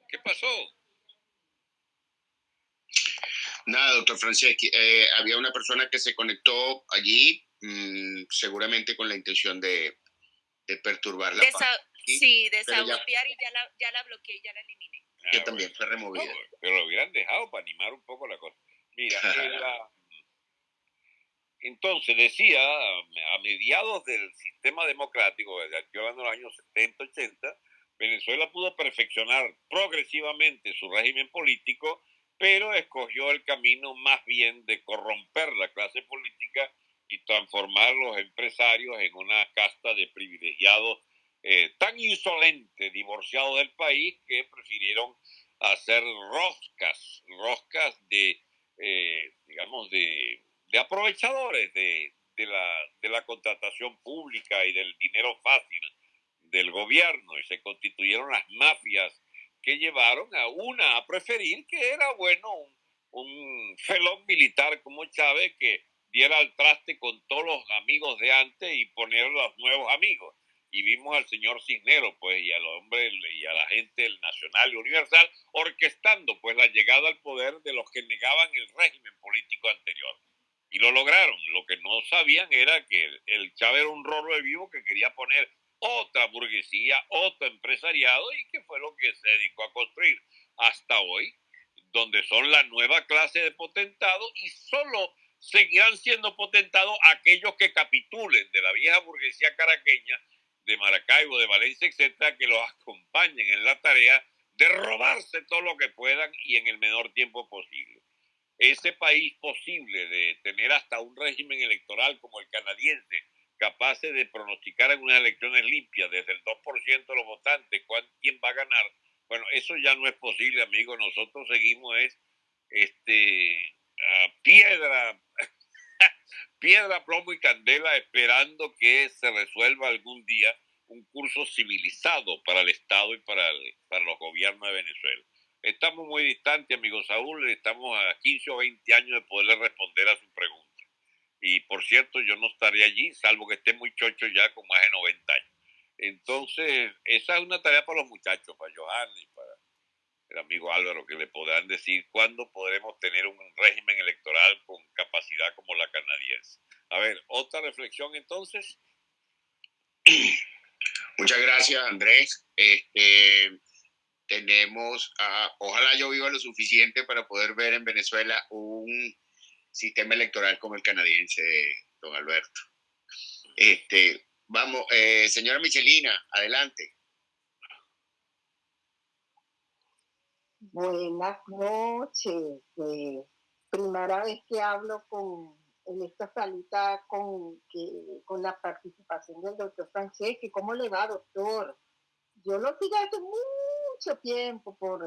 S3: ¿Qué pasó?
S2: Nada, doctor Franceschi, eh, había una persona que se conectó allí, mm, seguramente con la intención de, de perturbar la
S1: De
S2: paz. Sí,
S1: sí, y ya la, ya la bloqueé, ya la eliminé.
S2: que
S3: Ah,
S2: también fue removida.
S3: No, pero lo hubieran dejado para animar un poco la cosa. Mira, en la- entonces decía, a mediados del sistema democrático, desde aquí hablando de los años 70, 80, Venezuela pudo perfeccionar progresivamente su régimen político, pero escogió el camino más bien de corromper la clase política y transformar los empresarios en una casta de privilegiados eh, tan insolentes, divorciados del país, que prefirieron hacer roscas, roscas de, eh, digamos, de, de aprovechadores de, de la, de la contratación pública y del dinero fácil del gobierno. Y se constituyeron las mafias que llevaron a una a preferir que era bueno un, un felón militar como Chávez que diera al traste con todos los amigos de antes y poner los nuevos amigos. Y vimos al señor Cisnero, pues, y al hombre y a la gente del Nacional y Universal orquestando, pues, la llegada al poder de los que negaban el régimen político anterior. Y lo lograron. Lo que no sabían era que el, Chávez era un rolo de vivo que quería poner otra burguesía, otro empresariado y que fue lo que se dedicó a construir hasta hoy, donde son la nueva clase de potentados y solo seguirán siendo potentados aquellos que capitulen de la vieja burguesía caraqueña, de Maracaibo, de Valencia, etcétera, que los acompañen en la tarea de robarse todo lo que puedan y en el menor tiempo posible. Ese país posible de tener hasta un régimen electoral como el canadiense, capaces de pronosticar en unas elecciones limpias desde el 2% de los votantes quién va a ganar. Bueno, eso ya no es posible, amigo. Nosotros seguimos es este a piedra piedra, plomo y candela esperando que se resuelva algún día un curso civilizado para el Estado y para, el- para los gobiernos de Venezuela. Estamos muy distantes, amigo Saúl, estamos a 15 o 20 años de poderle responder a su pregunta. Y por cierto, yo no estaré allí, salvo que esté muy chocho ya con más de 90 años. Entonces, esa es una tarea para los muchachos, para Johan y para amigo Álvaro, que le podrán decir cuándo podremos tener un régimen electoral con capacidad como la canadiense. A ver, otra reflexión entonces.
S2: Muchas gracias, Andrés. Este, tenemos, a, ojalá yo viva lo suficiente para poder ver en Venezuela un sistema electoral como el canadiense, don Alberto. Este, vamos, eh, señora Michelina, adelante.
S8: Buenas noches. eh, primera vez que hablo con en esta salita con, que, con la participación del doctor Franceschi. ¿Cómo le va, doctor? Yo lo sigo hace mucho tiempo por,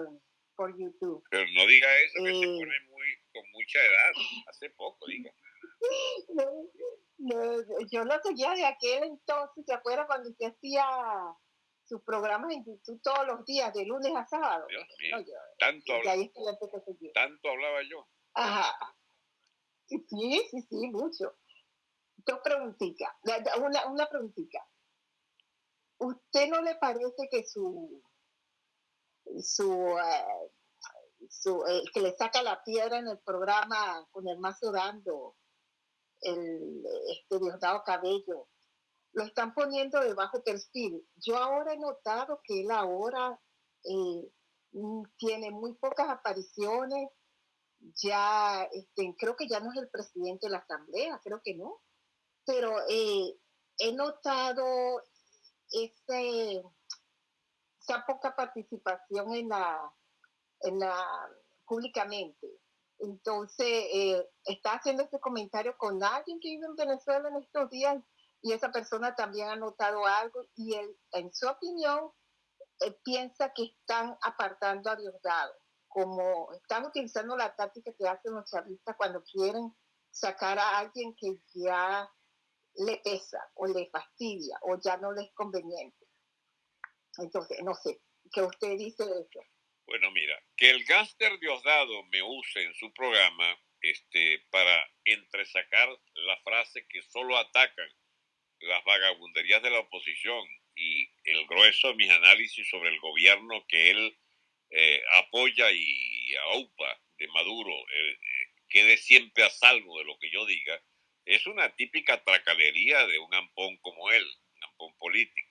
S8: por YouTube.
S3: Pero no diga eso, que se
S8: Eh.
S3: pone muy, con mucha edad. Hace poco, diga.
S8: No, no, yo lo seguía de aquel entonces, ¿se acuerda cuando usted hacía sus programas en YouTube todos los días, de lunes a sábado?
S3: Dios mío, tanto,
S8: y
S3: habla-
S8: ahí es que la empecé a seguir.
S3: tanto hablaba yo.
S8: Ajá. Sí, sí, sí, mucho. Dos preguntitas. Una, una preguntita. ¿Usted no le parece que su, su, eh, su que le saca la piedra en el programa con el mazo dando, el este Diosdado Cabello, lo están poniendo de bajo perfil? Yo ahora he notado que él ahora eh, mm, tiene muy pocas apariciones ya, este, creo que ya no es el presidente de la Asamblea, creo que no, pero eh, he notado ese, esa poca participación en la, en la, públicamente. Entonces, eh, está haciendo este comentario con alguien que vive en Venezuela en estos días y esa persona también ha notado algo y él, en su opinión, eh, piensa que están apartando a Diosdado como están utilizando la táctica que hacen los chavistas cuando quieren sacar a alguien que ya le pesa o le fastidia o ya no le es conveniente. Entonces, no sé, ¿qué usted dice de eso?
S3: Bueno, mira, que el gángster Diosdado me use en su programa este, para entresacar la frase que solo atacan las vagabunderías de la oposición y el grueso de mis análisis sobre el gobierno que él eh, apoya y aupa de Maduro, eh, quede siempre a salvo de lo que yo diga, es una típica tracalería de un ampón como él, un ampón político.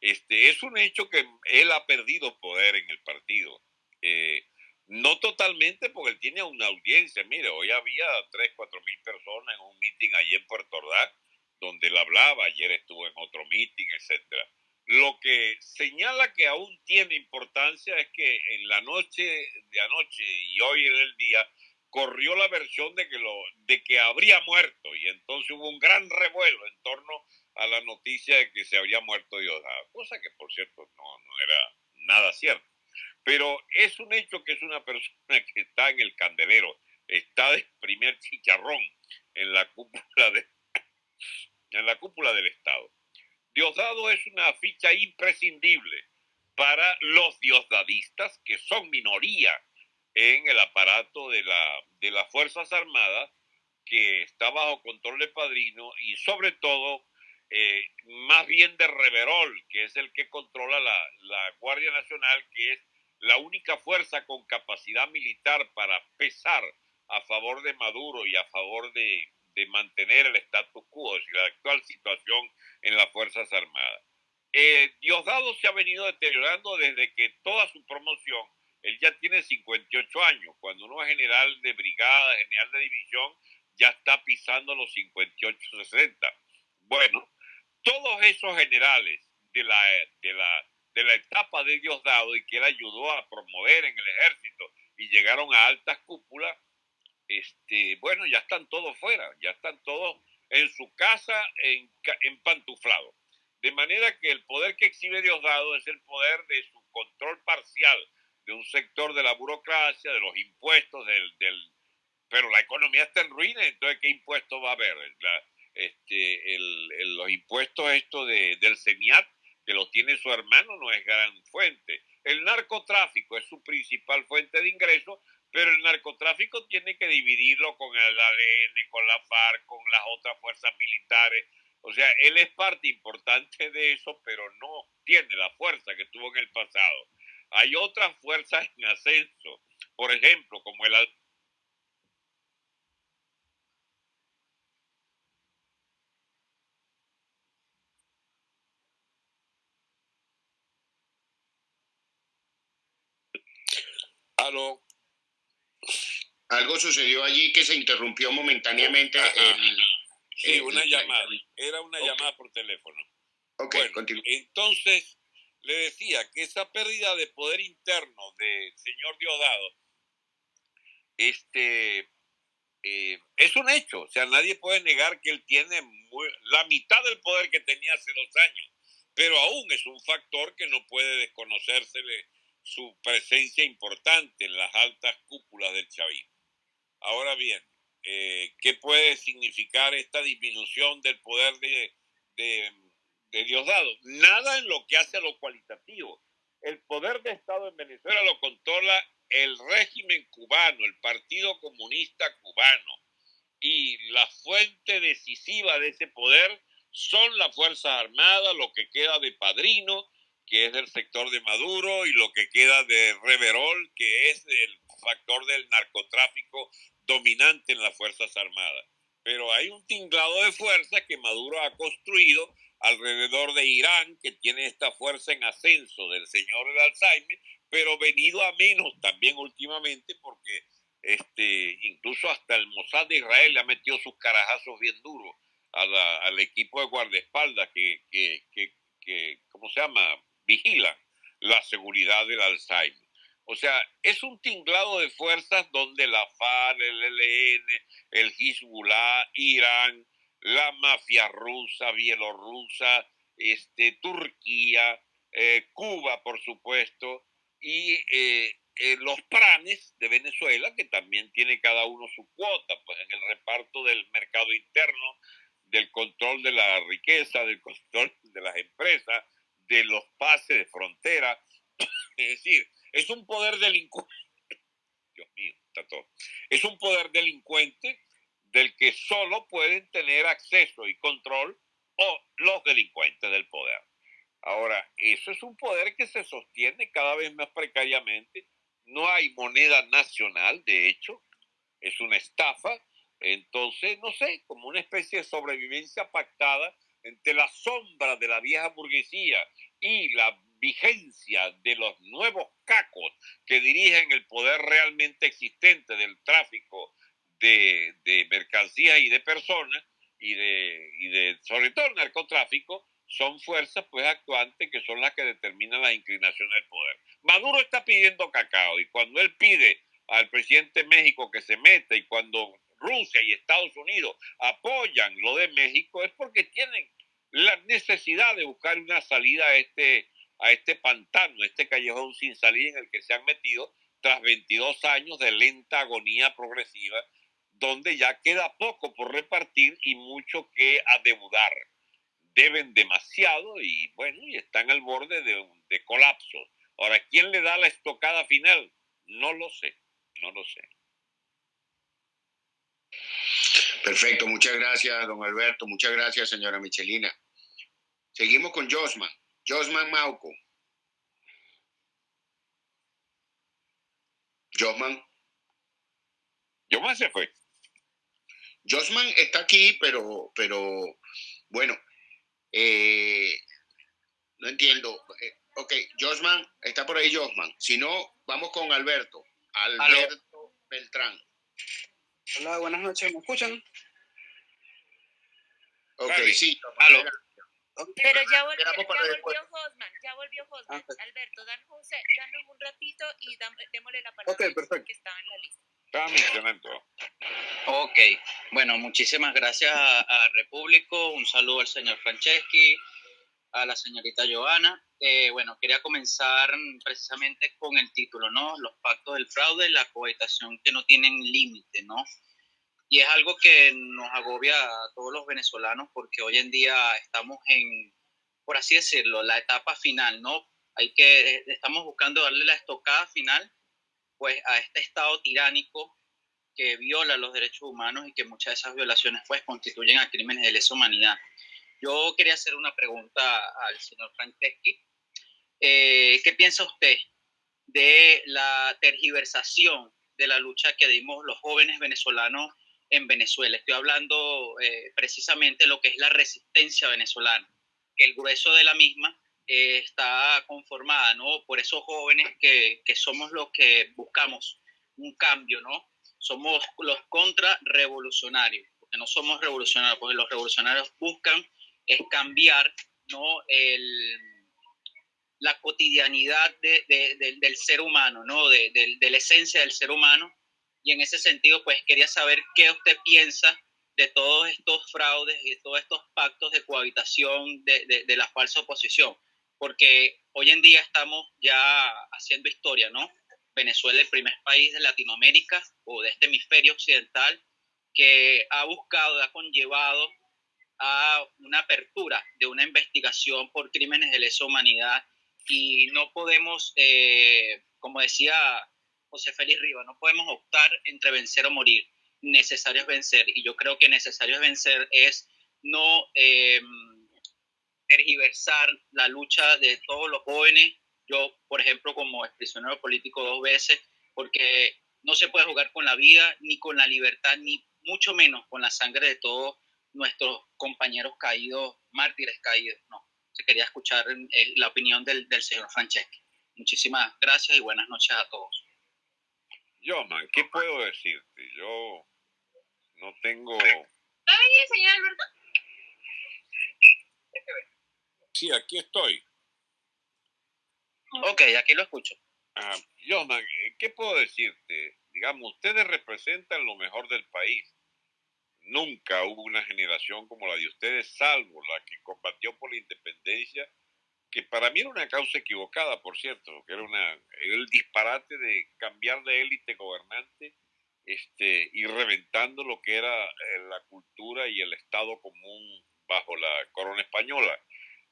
S3: Este, es un hecho que él ha perdido poder en el partido. Eh, no totalmente porque él tiene una audiencia. Mire, hoy había 3, 4 mil personas en un meeting allí en Puerto Ordaz, donde él hablaba, ayer estuvo en otro meeting, etcétera. Lo que señala que aún tiene importancia es que en la noche de anoche y hoy en el día corrió la versión de que, lo, de que habría muerto y entonces hubo un gran revuelo en torno a la noticia de que se había muerto Diosdado, cosa que por cierto no, no era nada cierto. Pero es un hecho que es una persona que está en el candelero, está de primer chicharrón en la cúpula, de, en la cúpula del Estado. Diosdado es una ficha imprescindible para los diosdadistas, que son minoría en el aparato de, la, de las Fuerzas Armadas, que está bajo control de Padrino y sobre todo eh, más bien de Reverol, que es el que controla la, la, Guardia Nacional, que es la única fuerza con capacidad militar para pesar a favor de Maduro y a favor de, de mantener el status quo, decir, la actual situación en las Fuerzas Armadas. Eh, Diosdado se ha venido deteriorando desde que toda su promoción él ya tiene 58 años. Cuando uno es general de brigada, general de división, ya está pisando los 58, 60. Bueno, todos esos generales de la, de la, de la etapa de Diosdado y que él ayudó a promover en el ejército y llegaron a altas cúpulas, este, bueno, ya están todos fuera, ya están todos en su casa en, pantuflado. De manera que el poder que exhibe Diosdado es el poder de su control parcial de un sector de la burocracia, de los impuestos, del, del pero la economía está en ruina, entonces ¿qué impuestos va a haber? este, el, los impuestos esto de, del CENIAT, que los tiene su hermano, no es gran fuente. El narcotráfico es su principal fuente de ingresos, pero el narcotráfico tiene que dividirlo con el ADN, con la FARC, con las otras fuerzas militares. O sea, él es parte importante de eso, pero no tiene la fuerza que tuvo en el pasado. Hay otras fuerzas en ascenso, por ejemplo, como el
S2: Aló. Algo sucedió allí que se interrumpió momentáneamente.
S3: sí, una llamada. Era una llamada por teléfono.
S2: Ok,
S3: bueno, Entonces, le decía que esa pérdida de poder interno del señor Diosdado este, eh, es un hecho. O sea, nadie puede negar que él tiene la mitad del poder que tenía hace dos años, pero aún es un factor que no puede desconocérsele su presencia importante en las altas cúpulas del chavismo. Ahora bien, eh, ¿qué puede significar esta disminución del poder de, de Diosdado, nada en lo que hace a lo cualitativo. El poder de Estado en Venezuela lo controla el régimen cubano, el Partido Comunista Cubano. Y la fuente decisiva de ese poder son las Fuerzas Armadas, lo que queda de Padrino, que es del sector de Maduro, y lo que queda de Reverol, que es el factor del narcotráfico dominante en las Fuerzas Armadas. Pero hay un tinglado de fuerza que Maduro ha construido alrededor de Irán, que tiene esta fuerza en ascenso del señor el Alzheimer, pero venido a menos también últimamente porque este, incluso hasta el Mossad de Israel le ha metido sus carajazos bien duros al equipo de guardaespaldas que, que, que, que, ¿cómo se llama?, vigilan la seguridad del Alzheimer. O sea, es un tinglado de fuerzas donde la FARC, el ELN, el Hezbollah, Irán, la mafia rusa, bielorrusa, este, Turquía, eh, Cuba, por supuesto, y eh, eh, los pranes de Venezuela, que también tiene cada uno su cuota, pues en el reparto del mercado interno del control de la riqueza, del control de las empresas, de los pases de frontera. Es decir, es un poder delincuente. Dios mío, está todo. Es un poder delincuente del que solo pueden tener acceso y control o los delincuentes del poder. Ahora, eso es un poder que se sostiene cada vez más precariamente. No hay moneda nacional, de hecho, es una estafa. Entonces, no sé, como una especie de sobrevivencia pactada entre la sombra de la vieja burguesía y la vigencia de los nuevos cacos que dirigen el poder realmente existente del tráfico de, de mercancías y de personas y de, y de, sobre todo el narcotráfico, son fuerzas pues actuantes que son las que determinan las inclinaciones del poder. Maduro está pidiendo cacao y cuando él pide al presidente de México que se meta y cuando Rusia y Estados Unidos apoyan lo de México es porque tienen la necesidad de buscar una salida a este, a este pantano, a este callejón sin salida en el que se han metido tras 22 años de lenta agonía progresiva, donde ya queda poco por repartir y mucho que adeudar. Deben demasiado y bueno, y están al borde de, colapso. Ahora, ¿quién le da la estocada final? No lo sé, no lo sé.
S2: Perfecto, muchas gracias, don Alberto. Muchas gracias, señora Michelina. Seguimos con Josman. Josman Mauco. Josman.
S3: Josman se fue.
S2: Josman está aquí, pero, pero bueno, eh, no entiendo. Eh, ok, Josman, está por ahí Josman. Si no, vamos con Alberto. Alberto Beltrán.
S9: Hola, buenas noches, ¿me escuchan?
S2: Ok, sí.
S9: Aló.
S1: Pero ya volvió, ya volvió Hosman, ya volvió Hosman.
S9: Ah,
S1: Alberto, danos un, se- danos un ratito y dam- démosle la palabra
S9: Ok,
S1: a Josman,
S9: perfecto.
S1: que estaba en la lista.
S3: Estaba mencionando.
S10: Ok, bueno, muchísimas gracias a, a Repúblico, un saludo al señor Franceschi, a la señorita Joana. Eh, bueno, quería comenzar precisamente con el título, ¿no? Los pactos del fraude, la cohabitación que no tienen límite, ¿no? Y es algo que nos agobia a todos los venezolanos porque hoy en día estamos en, por así decirlo, la etapa final, ¿no? Hay que, estamos buscando darle la estocada final, pues, a este estado tiránico que viola los derechos humanos y que muchas de esas violaciones pues constituyen a crímenes de lesa humanidad. Yo quería hacer una pregunta al señor Franceschi. Eh, ¿Qué piensa usted de la tergiversación de la lucha que dimos los jóvenes venezolanos en Venezuela? Estoy hablando eh, precisamente lo que es la resistencia venezolana, que el grueso de la misma eh, está conformada ¿no? por esos jóvenes que, que somos los que buscamos un cambio, ¿no? somos los contrarrevolucionarios, porque no somos revolucionarios, porque los revolucionarios buscan es cambiar ¿no? el, la cotidianidad de, del ser humano, ¿no? de, de, la esencia del ser humano. Y en ese sentido, pues quería saber qué usted piensa de todos estos fraudes y de todos estos pactos de cohabitación de, de la falsa oposición, porque hoy en día estamos ya haciendo historia, ¿no? Venezuela, el primer país de Latinoamérica o de este hemisferio occidental que ha buscado, ha conllevado a una apertura de una investigación por crímenes de lesa humanidad y no podemos, eh, como decía José Félix Riva, no podemos optar entre vencer o morir. Necesario es vencer y yo creo que necesario es vencer es no eh, tergiversar la lucha de todos los jóvenes yo, por ejemplo, como exprisionero político dos veces, porque no se puede jugar con la vida, ni con la libertad, ni mucho menos con la sangre de todos nuestros compañeros caídos, mártires caídos. No, se quería escuchar eh, la opinión del, del señor Franceschi. Muchísimas gracias y buenas noches a todos.
S3: Yo, man, ¿qué puedo decirte? Yo no tengo...
S1: Ay, señor Alberto.
S3: Sí, aquí estoy.
S10: Ok, aquí lo escucho.
S3: Ah, Jonan, ¿qué puedo decirte? Digamos, ustedes representan lo mejor del país. Nunca hubo una generación como la de ustedes, salvo la que combatió por la independencia, que para mí era una causa equivocada, por cierto, que era una, el disparate de cambiar de élite gobernante este, y reventando lo que era eh, la cultura y el Estado común bajo la corona española.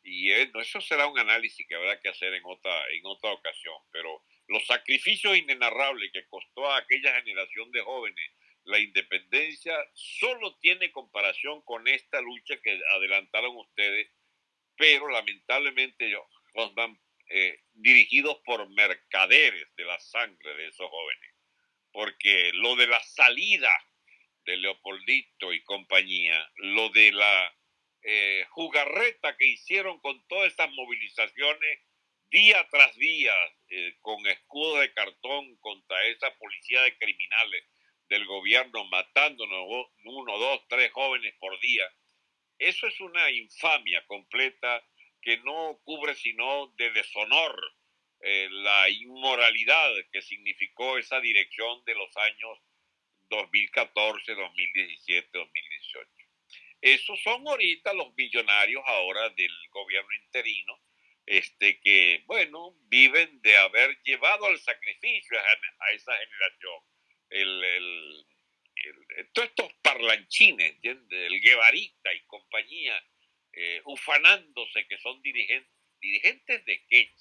S3: Y eh, eso será un análisis que habrá que hacer en otra, en otra ocasión, pero los sacrificios inenarrables que costó a aquella generación de jóvenes la independencia solo tiene comparación con esta lucha que adelantaron ustedes, pero lamentablemente los van eh, dirigidos por mercaderes de la sangre de esos jóvenes, porque lo de la salida de Leopoldito y compañía, lo de la eh, jugarreta que hicieron con todas estas movilizaciones día tras día, eh, con escudos de cartón contra esa policía de criminales, del gobierno matándonos uno, dos, tres jóvenes por día, eso es una infamia completa que no cubre sino de deshonor eh, la inmoralidad que significó esa dirección de los años 2014, 2017, 2018. Esos son ahorita los millonarios ahora del gobierno interino, este, que, bueno, viven de haber llevado al sacrificio a esa generación el, todos estos parlanchines, ¿entiendes? El Guevarita y compañía, eh, ufanándose que son dirigentes. ¿Dirigentes de qué?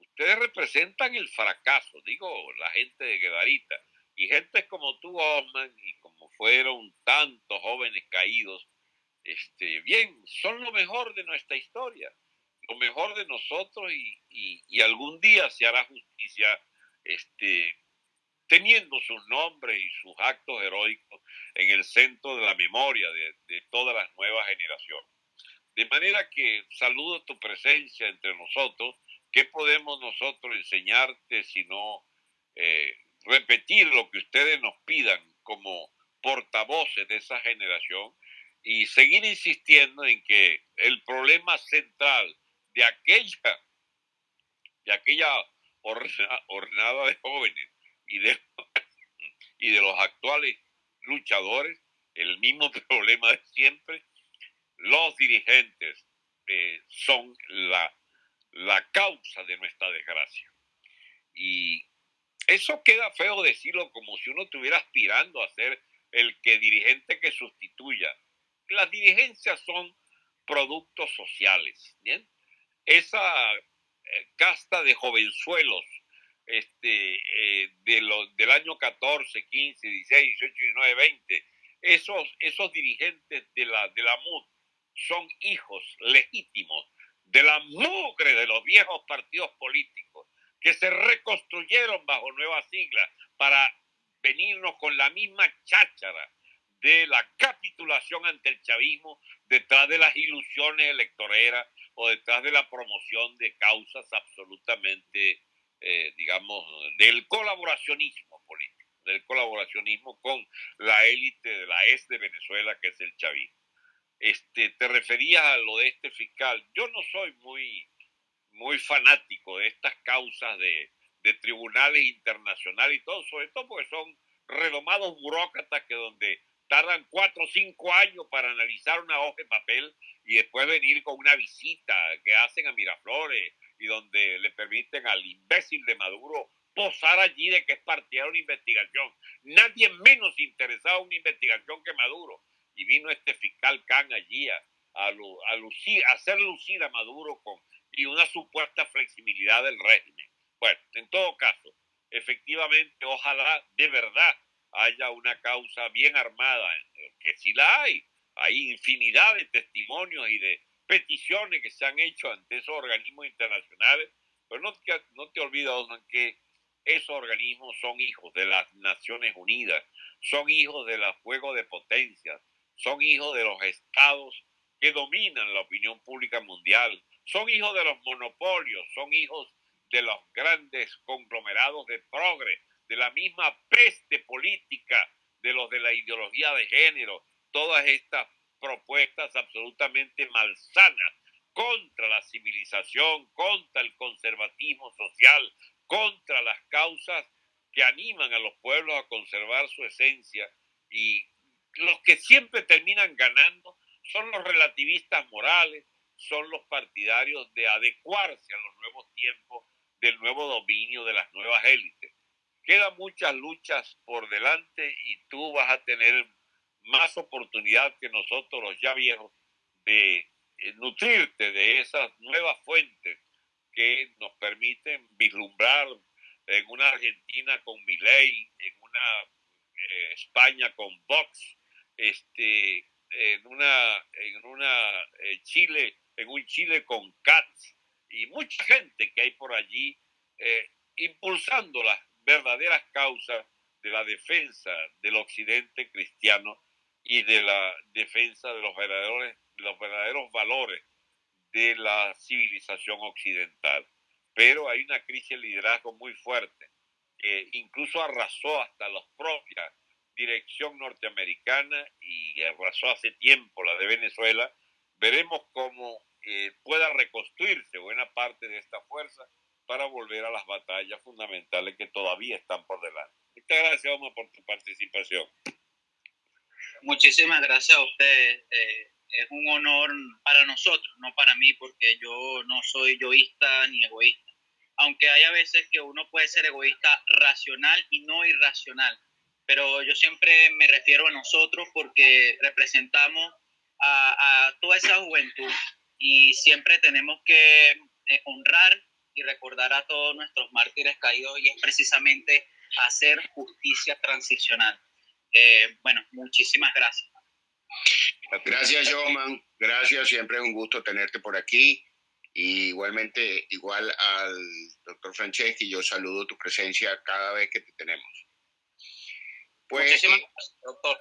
S3: Ustedes representan el fracaso, digo, la gente de Guevarita. Y gente como tú, Osman, y como fueron tantos jóvenes caídos, este, bien, son lo mejor de nuestra historia, lo mejor de nosotros y, y, y algún día se hará justicia este, teniendo sus nombres y sus actos heroicos en el centro de la memoria de, todas las nuevas generaciones. De manera que saludo tu presencia entre nosotros. ¿Qué podemos nosotros enseñarte sino eh, repetir lo que ustedes nos pidan como portavoces de esa generación y seguir insistiendo en que el problema central de aquella, de aquella ordenada de jóvenes y de, y de los actuales luchadores, el mismo problema de siempre, los dirigentes eh, son la, la causa de nuestra desgracia. Y eso queda feo decirlo como si uno estuviera aspirando a ser el que dirigente que sustituya. Las dirigencias son productos sociales. Esa eh, casta de jovenzuelos este, eh, de los, del año 14, 15, 16, 18, 19, 20, esos, esos dirigentes de la, de la MUD son hijos legítimos de la mugre de los viejos partidos políticos que se reconstruyeron bajo nuevas siglas para venirnos con la misma cháchara de la capitulación ante el chavismo detrás de las ilusiones electoreras o detrás de la promoción de causas absolutamente eh, digamos, del colaboracionismo político, del colaboracionismo con la élite de la ES de Venezuela, que es el chavismo. Este, te referías a lo de este fiscal. Yo no soy muy, muy fanático de estas causas de, de tribunales internacionales y todo, sobre todo porque son redomados burócratas que donde tardan cuatro o cinco años para analizar una hoja de papel y después venir con una visita que hacen a Miraflores donde le permiten al imbécil de Maduro posar allí de que es partidario de una investigación. Nadie menos interesado en una investigación que Maduro. Y vino este fiscal Khan allí a, a, lucir, a hacer lucir a Maduro con y una supuesta flexibilidad del régimen. Bueno, en todo caso, efectivamente, ojalá de verdad haya una causa bien armada, que sí la hay. Hay infinidad de testimonios y de peticiones que se han hecho ante esos organismos internacionales, pero no te, no te olvides, que esos organismos son hijos de las Naciones Unidas, son hijos de los juegos de potencias, son hijos de los estados que dominan la opinión pública mundial, son hijos de los monopolios, son hijos de los grandes conglomerados de progre, de la misma peste política de los de la ideología de género, todas estas propuestas absolutamente malsanas contra la civilización, contra el conservatismo social, contra las causas que animan a los pueblos a conservar su esencia y los que siempre terminan ganando son los relativistas morales, son los partidarios de adecuarse a los nuevos tiempos del nuevo dominio de las nuevas élites. quedan muchas luchas por delante y tú vas a tener más oportunidad que nosotros los ya viejos de eh, nutrirte de esas nuevas fuentes que nos permiten vislumbrar en una Argentina con Milei, en una eh, España con Vox, este, en una, en una eh, Chile, en un Chile con Katz y mucha gente que hay por allí impulsando las verdaderas causas de la defensa del occidente cristiano y de la defensa de los verdaderos, los verdaderos valores de la civilización occidental. Pero hay una crisis de liderazgo muy fuerte, que incluso arrasó hasta la propia dirección norteamericana y arrasó hace tiempo la de Venezuela. Veremos cómo eh, pueda reconstruirse buena parte de esta fuerza para volver a las batallas fundamentales que todavía están por delante. Muchas gracias, Omar, por tu participación.
S10: Muchísimas gracias a ustedes. Eh, es un honor para nosotros, no para mí, porque yo no soy yoísta ni egoísta. Aunque hay veces que uno puede ser egoísta racional y no irracional. Pero yo siempre me refiero a nosotros porque representamos a, a toda esa juventud y siempre tenemos que eh, honrar y recordar a todos nuestros mártires caídos y es precisamente hacer justicia transicional. Eh, bueno, muchísimas gracias.
S2: Gracias, Joman. Gracias, siempre es un gusto tenerte por aquí. Y igualmente, igual al doctor Franceschi, yo saludo tu presencia cada vez que te tenemos.
S10: Pues, Muchísimas gracias, doctor.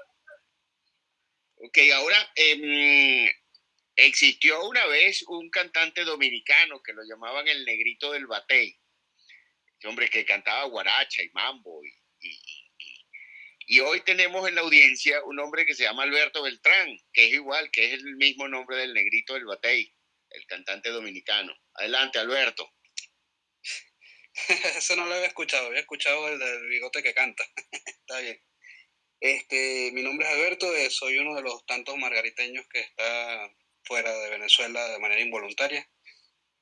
S2: Ok, ahora eh, Existió una vez un cantante dominicano que lo llamaban el negrito del batey. Hombre que cantaba guaracha y mambo. Y, y, hoy tenemos en la audiencia un hombre que se llama Alberto Beltrán, que es igual, que es el mismo nombre del negrito del batey, el cantante dominicano. Adelante, Alberto.
S9: Eso no lo había escuchado, había escuchado el del bigote que canta. Está bien. Este, mi nombre es Alberto, eh, soy uno de los tantos margariteños que está fuera de Venezuela de manera involuntaria.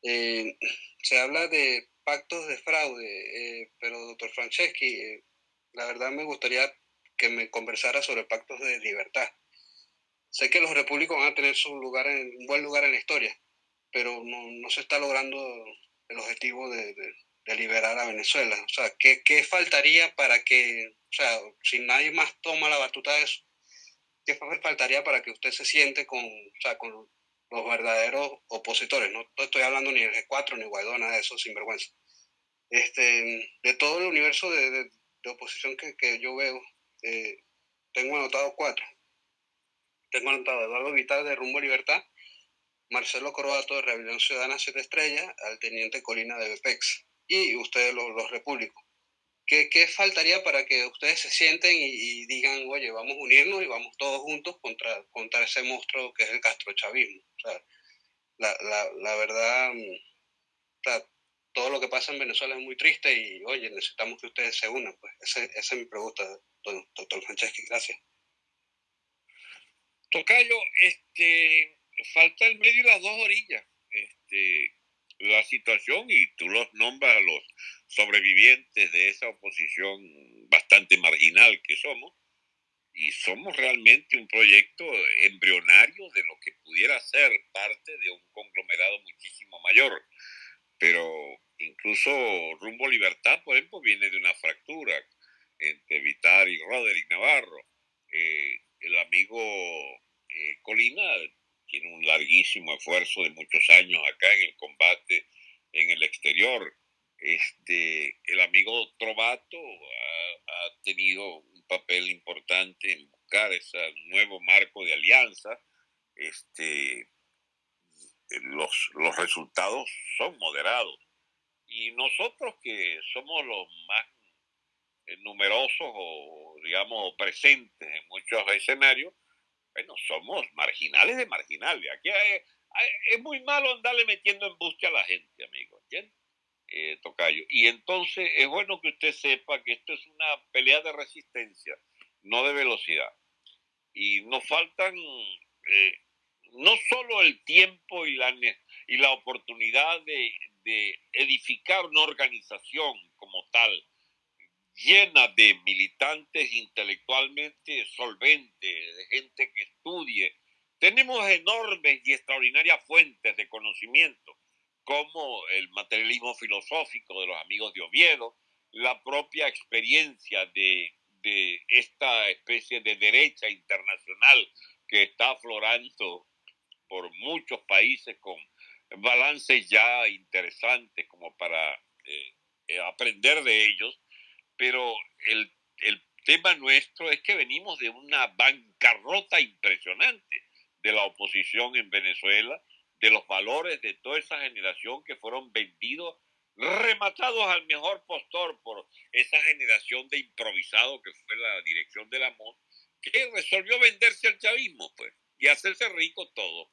S9: Eh, se habla de pactos de fraude, eh, pero doctor Franceschi, la verdad me gustaría que me conversara sobre pactos de libertad. Sé que los repúblicos van a tener su lugar en, un buen lugar en la historia, pero no, no se está logrando el objetivo de, de, liberar a Venezuela. O sea, ¿qué, ¿qué, faltaría para que, o sea, si nadie más toma la batuta de eso, ¿qué faltaría para que usted se siente con, o sea, con los verdaderos opositores? No estoy hablando ni de G4 ni Guaidó, nada de eso, sinvergüenza. Este, de todo el universo de, de, oposición que, que, yo veo, eh, tengo anotado cuatro. Tengo anotado Eduardo Vital de Rumbo Libertad, Marcelo Croato de Rebelión Ciudadana Siete Estrellas, al Teniente Colina de BPEX y ustedes los, los repúblicos. ¿Qué, ¿Qué, faltaría para que ustedes se sienten y, digan, oye, vamos a unirnos y vamos todos juntos contra, contra ese monstruo que es el castrochavismo? O sea, la, la, la verdad, mm, o sea, todo lo que pasa en Venezuela es muy triste y, oye, necesitamos que ustedes se unan. Pues esa, esa es mi pregunta, doctor Franceschi. Gracias.
S3: Tocayo, este, falta el medio y las dos orillas. Este, la situación, y tú los nombras a los sobrevivientes de esa oposición bastante marginal que somos, y somos realmente un proyecto embrionario de lo que pudiera ser parte de un conglomerado muchísimo mayor. Pero incluso Rumbo Libertad, por ejemplo, viene de una fractura entre Vitar y Roderick Navarro. Eh, el amigo eh, Colina tiene un larguísimo esfuerzo de muchos años acá en el combate en el exterior. Este, el amigo Trovato ha, tenido un papel importante en buscar ese nuevo marco de alianza. Este, los, los resultados son moderados. Y nosotros que somos los más numerosos o, digamos, presentes en muchos escenarios, bueno, somos marginales de marginales. Aquí es muy malo andarle metiendo en embuste a la gente, amigo, ¿entiendes? Eh, tocayo. Y entonces es bueno que usted sepa que esto es una pelea de resistencia, no de velocidad. Y nos faltan eh, no solo el tiempo y la, y la oportunidad de, de edificar una organización como tal, llena de militantes intelectualmente solventes, de gente que estudie. Tenemos enormes y extraordinarias fuentes de conocimiento, como el materialismo filosófico de los amigos de Oviedo, la propia experiencia de, de esta especie de derecha internacional que está aflorando por muchos países con balances ya interesantes como para eh, eh, aprender de ellos, pero el, el tema nuestro es que venimos de una bancarrota impresionante de la oposición en Venezuela, de los valores de toda esa generación que fueron vendidos, rematados al mejor postor por esa generación de improvisado que fue la dirección del amor, que resolvió venderse al chavismo, pues, y hacerse rico todo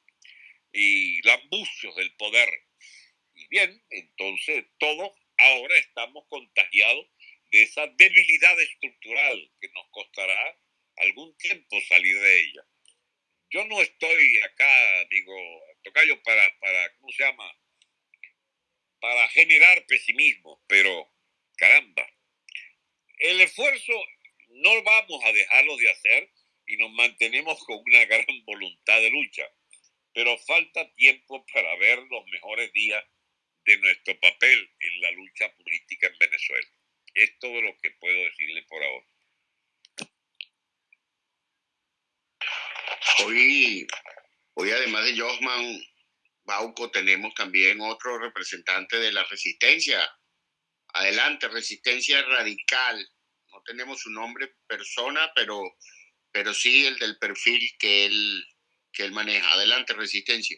S3: y lambucios del poder. Y bien, entonces todos ahora estamos contagiados de esa debilidad estructural que nos costará algún tiempo salir de ella. Yo no estoy acá, digo, Tocayo, para, para ¿cómo se llama? Para generar pesimismo, pero caramba, el esfuerzo no vamos a dejarlo de hacer y nos mantenemos con una gran voluntad de lucha pero falta tiempo para ver los mejores días de nuestro papel en la lucha política en Venezuela. Es todo lo que puedo decirle por ahora.
S2: Hoy, hoy además de Josman Bauco, tenemos también otro representante de la resistencia. Adelante, resistencia radical. No tenemos su nombre persona, pero, pero sí el del perfil que él que él maneja. Adelante, Resistencia.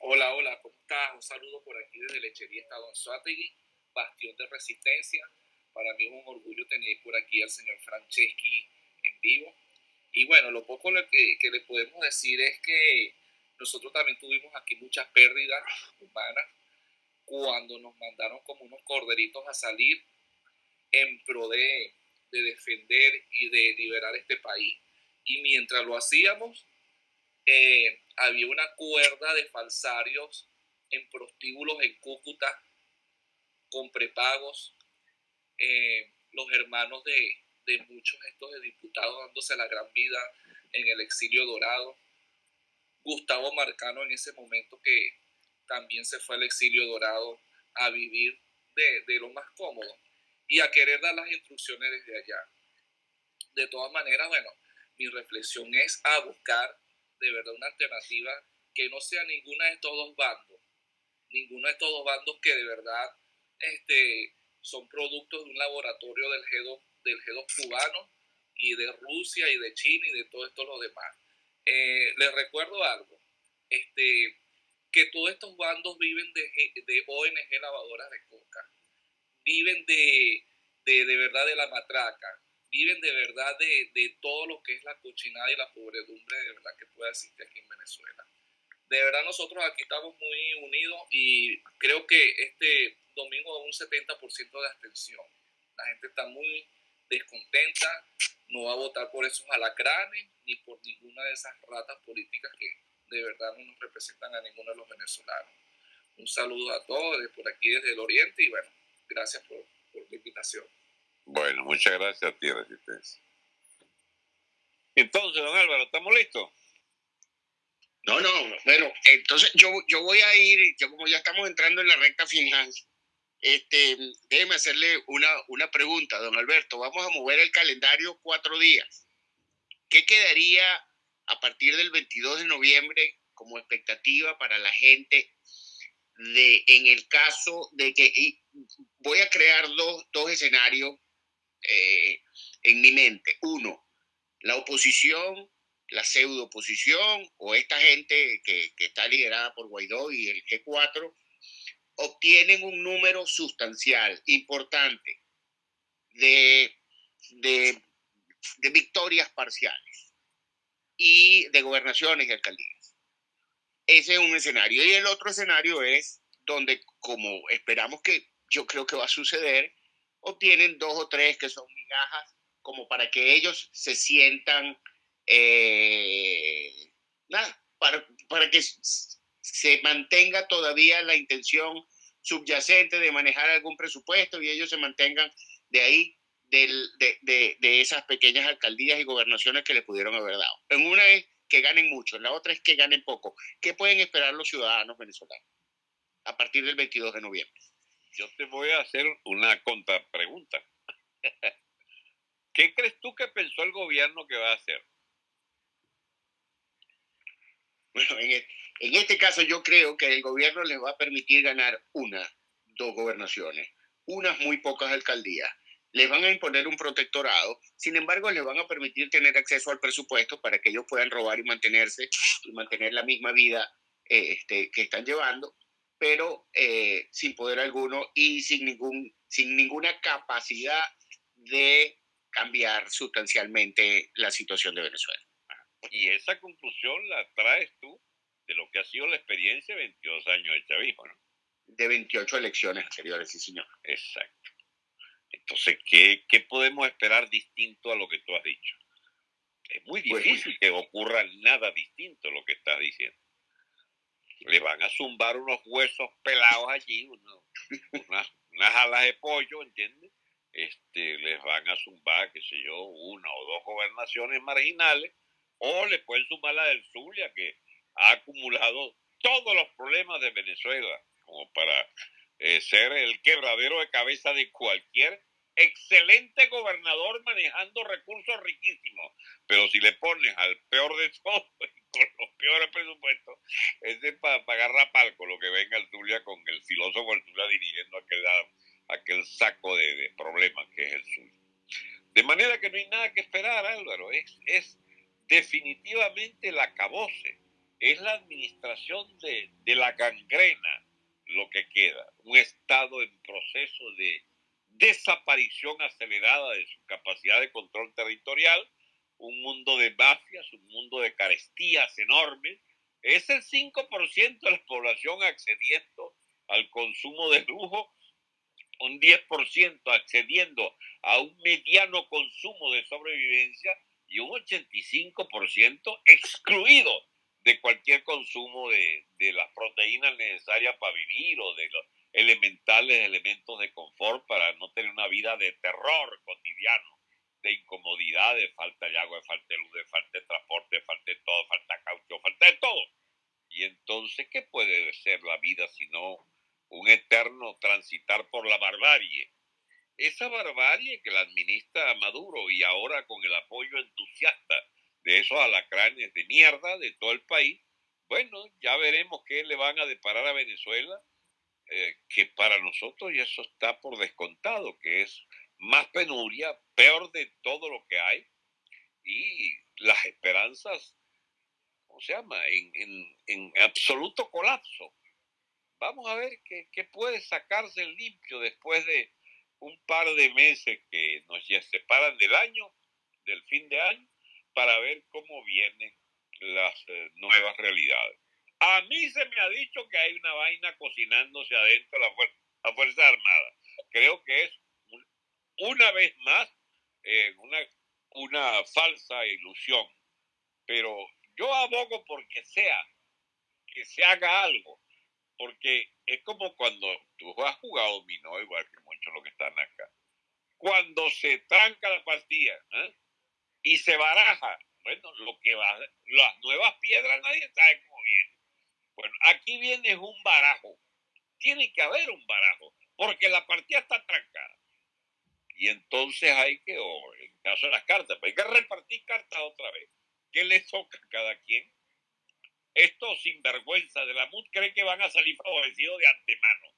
S11: Hola, hola, ¿cómo estás? Un saludo por aquí desde Lechería Estado Suátegui, bastión de resistencia. Para mí es un orgullo tener por aquí al señor Franceschi en vivo. Y bueno, lo poco que, que le podemos decir es que nosotros también tuvimos aquí muchas pérdidas humanas cuando nos mandaron como unos corderitos a salir en pro de, de defender y de liberar este país y mientras lo hacíamos, eh, había una cuerda de falsarios en prostíbulos en Cúcuta con prepagos, eh, los hermanos de, de muchos estos de diputados dándose la gran vida en el exilio dorado. Gustavo Marcano en ese momento que también se fue al exilio dorado a vivir de, de, lo más cómodo y a querer dar las instrucciones desde allá. De todas maneras, bueno, mi reflexión es a buscar de verdad una alternativa que no sea ninguna de estos dos bandos, ninguno de estos dos bandos que de verdad este, son productos de un laboratorio del G2, del G2 cubano y de Rusia y de China y de todo esto lo demás. Eh, les recuerdo algo, este, que todos estos bandos viven de, ONG lavadoras de coca, viven de, de, de verdad de la matraca, viven de verdad de, de, todo lo que es la cochinada y la pobredumbre de verdad que puede existir aquí en Venezuela. De verdad nosotros aquí estamos muy unidos y creo que este domingo un 70% de abstención. La gente está muy descontenta, no va a votar por esos alacranes ni por ninguna de esas ratas políticas que de verdad no nos representan a ninguno de los venezolanos. Un saludo a todos desde por aquí, desde el Oriente y bueno, gracias por, por la invitación.
S3: Bueno, muchas gracias a ti, Resistencia. Entonces, don Álvaro, ¿estamos listos?
S2: No, no, bueno, entonces yo, yo voy a ir, yo como ya estamos entrando en la recta final, este, déjeme hacerle una, una pregunta, don Alberto. Vamos a mover el calendario cuatro días. ¿Qué quedaría a partir del 22 de noviembre como expectativa para la gente de, en el caso de que voy a crear dos, dos escenarios eh, en mi mente. Uno, la oposición, la pseudo oposición o esta gente que, que está liderada por Guaidó y el G4 obtienen un número sustancial, importante, de, de, de, victorias parciales y de gobernaciones y alcaldías. Ese es un escenario. Y el otro escenario es donde, como esperamos que yo creo que va a suceder, obtienen dos o tres que son migajas, como para que ellos se sientan, eh, nada, para, para que se mantenga todavía la intención subyacente de manejar algún presupuesto y ellos se mantengan de ahí, del, de, de, de esas pequeñas alcaldías y gobernaciones que le pudieron haber dado. En una es que ganen mucho, en la otra es que ganen poco. ¿Qué pueden esperar los ciudadanos venezolanos a partir del 22 de noviembre?
S3: Yo te voy a hacer una contrapregunta. ¿Qué crees tú que pensó el gobierno que va a hacer?
S2: Bueno, en, e- este caso yo creo que el gobierno les va a permitir ganar una, dos gobernaciones, unas muy pocas alcaldías. Les van a imponer un protectorado, sin embargo les van a permitir tener acceso al presupuesto para que ellos puedan robar y mantenerse y mantener la misma vida eh, este, que están llevando, pero eh, sin poder alguno y sin, ningún, sin ninguna capacidad de cambiar sustancialmente la situación de Venezuela.
S3: Y esa conclusión la traes tú de lo que ha sido la experiencia de 22 años de chavismo, ¿no?
S2: De 28 elecciones anteriores, sí, señor.
S3: Exacto. Entonces, ¿qué, ¿qué podemos esperar distinto a lo que tú has dicho? Es muy
S2: Pues-
S3: difícil que ocurra nada distinto a lo que estás diciendo. Le van a zumbar unos huesos pelados allí, unas alas de pollo, ¿entiendes? Este, les van a zumbar, qué sé yo, una o dos gobernaciones marginales, o le pueden sumar la del Zulia, que ha acumulado todos los problemas de Venezuela, como para eh, ser el quebradero de cabeza de cualquier excelente gobernador manejando recursos riquísimos. Pero si le pones al peor de todos, con los peores presupuestos, ese es para agarrar palco lo que venga el Zulia con el filósofo el Zulia dirigiendo aquel, aquel saco de, problemas que es el suyo. De manera que no hay nada que esperar, Álvaro. Es, es definitivamente el acabose. Es la administración de, de la gangrena lo que queda. Un Estado en proceso de desaparición acelerada de su capacidad de control territorial, un mundo de mafias, un mundo de carestías enormes. Es el 5% de la población accediendo al consumo de lujo, un 10% accediendo a un mediano consumo de sobrevivencia y un 85% excluido de cualquier consumo de, de las proteínas necesarias para vivir o de los elementales elementos de confort para no tener una vida de terror cotidiano, de incomodidad, de falta de agua, de falta de luz, de falta de transporte, de falta de todo, falta de caucho, falta de todo. Y entonces, ¿qué puede ser la vida sino un eterno transitar por la barbarie? Esa barbarie que la administra Maduro y ahora con el apoyo entusiasta de esos alacranes de mierda de todo el país, bueno, ya veremos qué le van a deparar a Venezuela, eh, que para nosotros ya eso está por descontado, que es más penuria, peor de todo lo que hay, y las esperanzas, ¿cómo se llama?, en, en, en absoluto colapso. Vamos a ver qué, qué puede sacarse limpio después de un par de meses que nos ya separan del año, del fin de año, para ver cómo vienen las eh, nuevas realidades. A mí se me ha dicho que hay una vaina cocinándose adentro de la, fuer la Fuerza Armada. Creo que es un, una vez más eh, una, una falsa ilusión. Pero yo abogo porque sea, que se haga algo. Porque es como cuando tú has jugado dominó, igual que muchos los que están acá. Cuando se tranca la partida ¿eh? y se baraja, bueno, lo que va, las nuevas piedras nadie sabe cómo vienen. Bueno, aquí viene un barajo. Tiene que haber un barajo, porque la partida está trancada. Y entonces hay que, o en caso de las cartas, pues hay que repartir cartas otra vez. ¿Qué le toca a cada quien? Estos sinvergüenza de la MUD creen que van a salir favorecidos de antemano.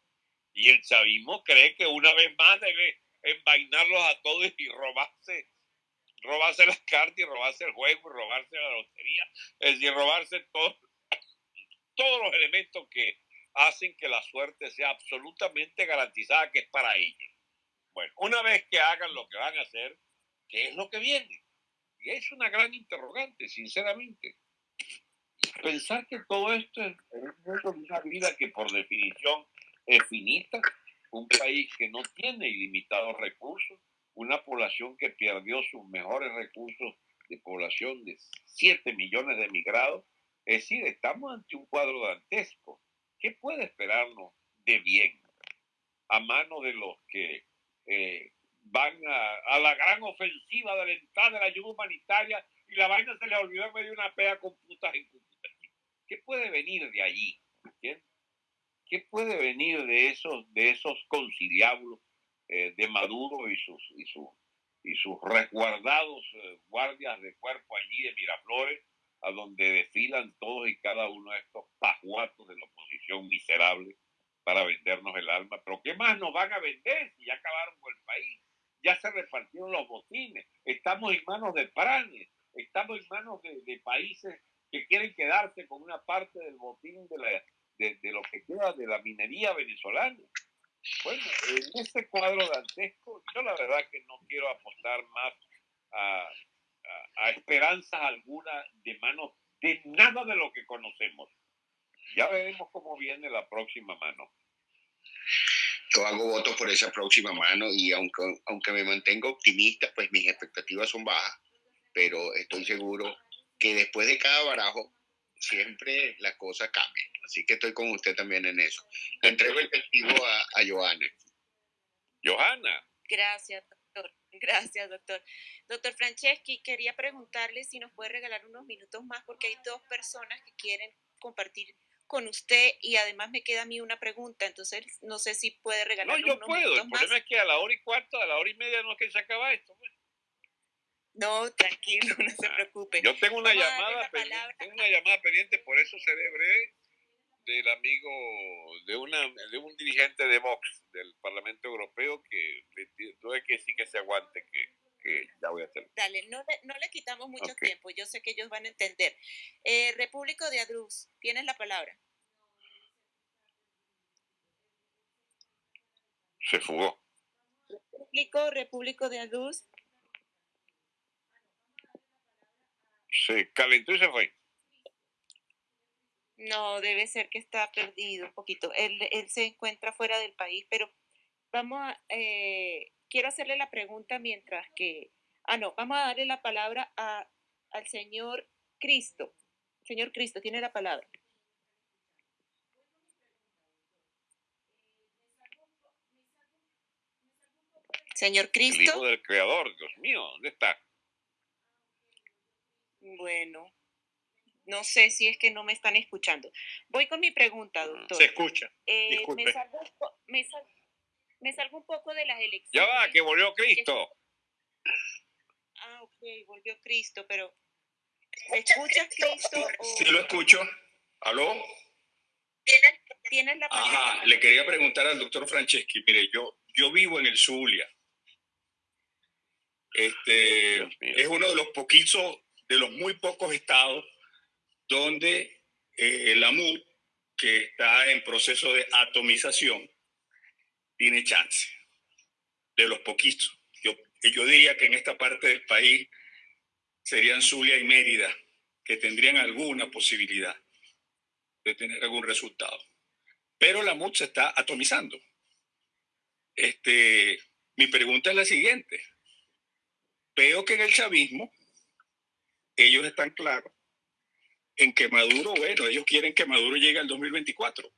S3: Y el chavismo cree que una vez más debe envainarlos a todos y robarse robarse las cartas y robarse el juego y robarse la lotería, es decir, robarse todo, todos los elementos que hacen que la suerte sea absolutamente garantizada que es para ellos. Bueno, una vez que hagan lo que van a hacer, ¿qué es lo que viene? Y es una gran interrogante, sinceramente. Pensar que todo esto es una vida que por definición es finita, un país que no tiene ilimitados recursos, una población que perdió sus mejores recursos de población de 7 millones de emigrados. Es decir, estamos ante un cuadro dantesco. ¿Qué puede esperarnos de bien a manos de los que eh, van a, la gran ofensiva de la entrada de la ayuda humanitaria y la vaina se les olvidó medio de una pega con putas en ¿Qué puede venir de allí? ¿Qué puede venir de esos, de esos conciliábulos eh, de Maduro y sus, y sus, y sus resguardados eh, guardias de cuerpo allí de Miraflores, a donde desfilan todos y cada uno de estos pajuatos de la oposición miserable para vendernos el alma? Pero ¿qué más nos van a vender si ya acabaron con el país? Ya se repartieron los botines, estamos en manos de pranes, estamos en manos de, países que quieren quedarse con una parte del botín de, la, de, de, lo que queda de la minería venezolana. Bueno, en este cuadro dantesco, yo la verdad que no quiero apostar más a, a, a esperanzas alguna de manos de nada de lo que conocemos. Ya veremos cómo viene la próxima mano.
S2: Yo hago votos por esa próxima mano y aunque, aunque me mantengo optimista, pues mis expectativas son bajas, pero estoy seguro que después de cada barajo siempre la cosa cambia. Así que estoy con usted también en eso. Le entrego el testigo a, a Johanna.
S3: Johanna.
S1: Gracias. Gracias, doctor. Doctor Franceschi, quería preguntarle si nos puede regalar unos minutos más porque hay dos personas que quieren compartir con usted y además me queda a mí una pregunta, entonces no sé si puede regalar
S3: No, yo
S1: unos
S3: puedo. El
S1: más.
S3: problema es que a la hora y cuarto, a la hora y media no es que se acaba esto. pues.
S1: No, tranquilo, no se preocupe.
S3: Yo tengo una
S1: Vamos
S3: llamada pendiente, tengo una llamada pendiente, por eso breve, del amigo, de, una, de un dirigente de Vox del Parlamento Europeo que ti- tuve que decir que se aguante, que, que ya voy a hacer.
S1: Dale, no le, no le quitamos mucho tiempo, yo sé que ellos van a entender. Eh, Repúblico de Adruz, tienes la palabra.
S3: Se fugó.
S1: Repúblico, Repúblico de Adruz,
S3: Se calentó y se fue.
S1: No, debe ser que está perdido un poquito. Él, él se encuentra fuera del país, pero vamos a, eh, quiero hacerle la pregunta mientras que, ah, no, vamos a darle la palabra a, al señor Cristo. Señor Cristo, tiene la palabra. Señor
S3: El
S1: Cristo.
S3: hijo del creador, Dios mío, ¿dónde está?
S1: Bueno, no sé si es que no me están escuchando. Voy con mi pregunta, doctor.
S6: Se escucha.
S1: Eh,
S6: disculpe.
S1: me, salgo, un po- me, sal- me salgo un poco de las
S3: Ya
S1: elecciones.
S3: va, que volvió Cristo.
S1: Ah, ok, volvió Cristo, pero ¿me escuchas, Cristo? O
S12: Sí lo escucho. ¿Aló?
S1: tienes, tienes la palabra?
S12: Ajá, le quería preguntar al doctor Franceschi. Mire, yo, yo vivo en el Zulia. Este, es uno de los poquitos, de los muy pocos estados donde eh, la MUD, que está en proceso de atomización, tiene chance. De los poquitos. Yo, yo diría que en esta parte del país serían Zulia y Mérida, que tendrían alguna posibilidad de tener algún resultado. Pero la MUD se está atomizando. Este, mi pregunta es la siguiente. Veo que en el chavismo ellos están claros en que Maduro, bueno, ellos quieren que Maduro llegue al 2024.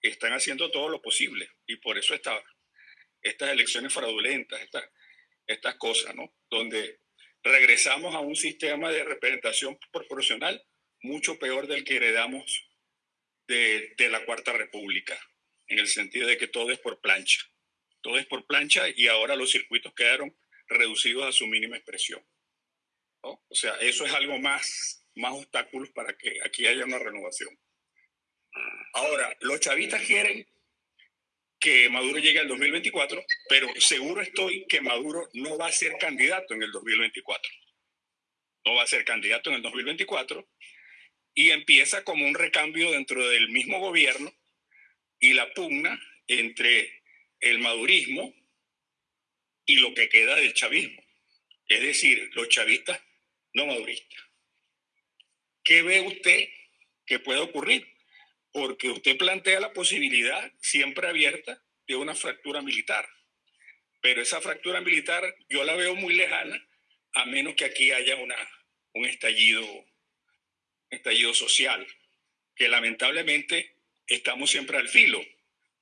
S12: Están haciendo todo lo posible y por eso está, estas elecciones fraudulentas, estas, cosas, ¿no? Donde regresamos a un sistema de representación proporcional mucho peor del que heredamos de, la Cuarta República, en el sentido de que todo es por plancha. Todo es por plancha y ahora los circuitos quedaron reducidos a su mínima expresión. O sea, eso es algo más, más obstáculos para que aquí haya una renovación. Ahora, los chavistas quieren que Maduro llegue al 2024, pero seguro estoy que Maduro no va a ser candidato en el 2024. No va a ser candidato en el 2024 y empieza como un recambio dentro del mismo gobierno y la pugna entre el madurismo y lo que queda del chavismo. Es decir, los chavistas no maduristas. ¿Qué ve usted que puede ocurrir? Porque usted plantea la posibilidad siempre abierta de una fractura militar. Pero esa fractura militar yo la veo muy lejana, a menos que aquí haya una, un estallido, estallido social, que lamentablemente estamos siempre al filo,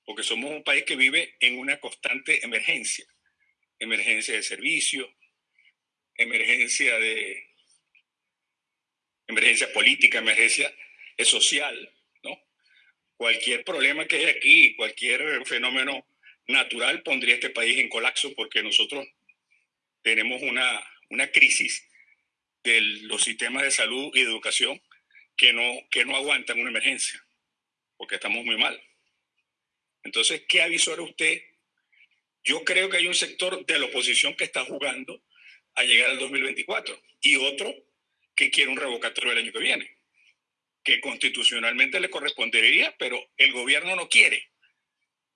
S12: porque somos un país que vive en una constante emergencia, emergencia de servicio, emergencia de emergencia política, emergencia social, ¿no? Cualquier problema que haya aquí, cualquier fenómeno natural pondría este país en colapso porque nosotros tenemos una, una crisis de los sistemas de salud y de educación que no, que no aguantan una emergencia, porque estamos muy mal. Entonces, ¿qué avisora usted? Yo creo que hay un sector de la oposición que está jugando a llegar al 2024 y otro que quiere un revocatorio el año que viene, que constitucionalmente le correspondería, pero el gobierno no quiere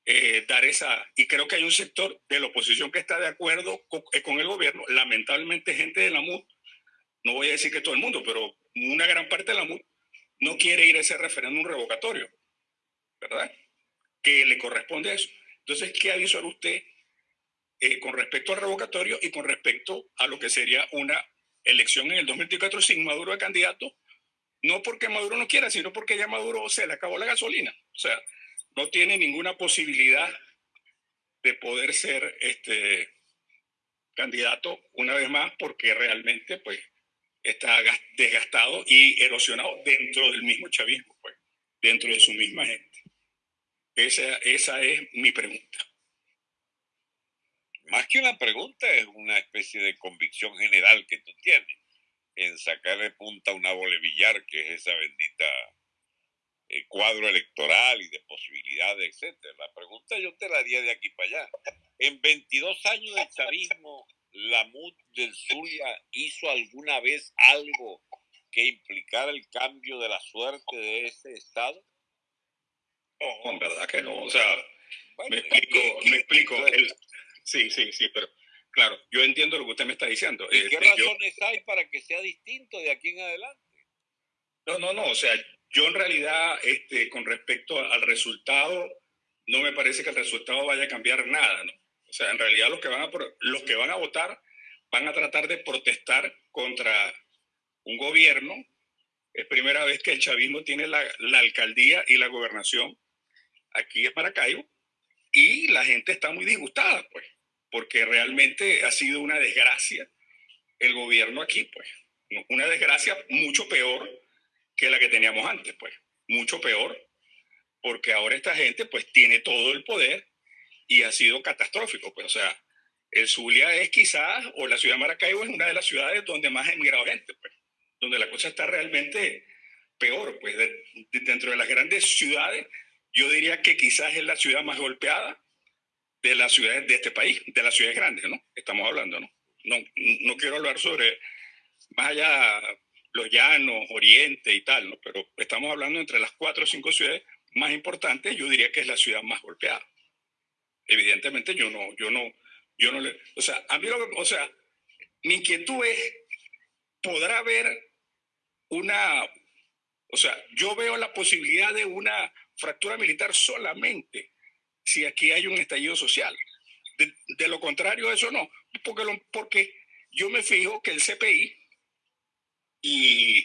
S12: eh, dar esa... Y creo que hay un sector de la oposición que está de acuerdo con, eh, con el gobierno, lamentablemente gente de la MUD, no voy a decir que todo el mundo, pero una gran parte de la MUD no quiere ir a ese referéndum revocatorio, ¿verdad? Que le corresponde a eso. Entonces, ¿qué avisó usted eh, con respecto al revocatorio y con respecto a lo que sería una elección en el 2024 sin Maduro de candidato? No porque Maduro no quiera, sino porque ya Maduro se le acabó la gasolina. O sea, no tiene ninguna posibilidad de poder ser este candidato una vez más porque realmente pues está desgastado y erosionado dentro del mismo chavismo, pues, dentro de su misma gente. Esa, esa es mi pregunta.
S3: Más que una pregunta, es una especie de convicción general que tú tienes en sacarle punta a una bolevillar, que es esa bendita eh, cuadro electoral y de posibilidades, etcétera. La pregunta yo te la haría de aquí para allá. En 22 años de chavismo, la MUD del Zulia hizo alguna vez algo que implicara el cambio de la suerte de ese Estado?
S12: No, en verdad que no. O sea, me explico, me explico. Sí, sí, sí, pero claro, yo entiendo lo que usted me está diciendo.
S3: ¿Y qué
S12: Este, yo-
S3: razones hay para que sea distinto de aquí en adelante?
S12: No, no, no. O sea, yo en realidad, este, con respecto al resultado, no me parece que el resultado vaya a cambiar nada, ¿no? O sea, en realidad los que van a, los que van a votar van a tratar de protestar contra un gobierno. Es primera vez que el chavismo tiene la, la alcaldía y la gobernación aquí en Maracaibo y la gente está muy disgustada, pues, porque realmente ha sido una desgracia el gobierno aquí, pues. Una desgracia mucho peor que la que teníamos antes, pues. Mucho peor, porque ahora esta gente, pues, tiene todo el poder y ha sido catastrófico, pues. O sea, el Zulia es quizás, o la ciudad de Maracaibo es una de las ciudades donde más ha emigrado gente, pues. Donde la cosa está realmente peor, pues. de- de- dentro de las grandes ciudades, yo diría que quizás es la ciudad más golpeada de las ciudades de este país, de las ciudades grandes, ¿no? Estamos hablando, ¿no? No, no quiero hablar sobre más allá los llanos, Oriente y tal, ¿no? Pero estamos hablando entre las cuatro o cinco ciudades más importantes, yo diría que es la ciudad más golpeada. Evidentemente yo no, yo no, yo no le, o sea, a mí lo que, o sea, mi inquietud es, ¿podrá haber una, o sea, yo veo la posibilidad de una fractura militar solamente si aquí hay un estallido social. De, lo contrario, eso no, porque, porque yo me fijo que el CPI y,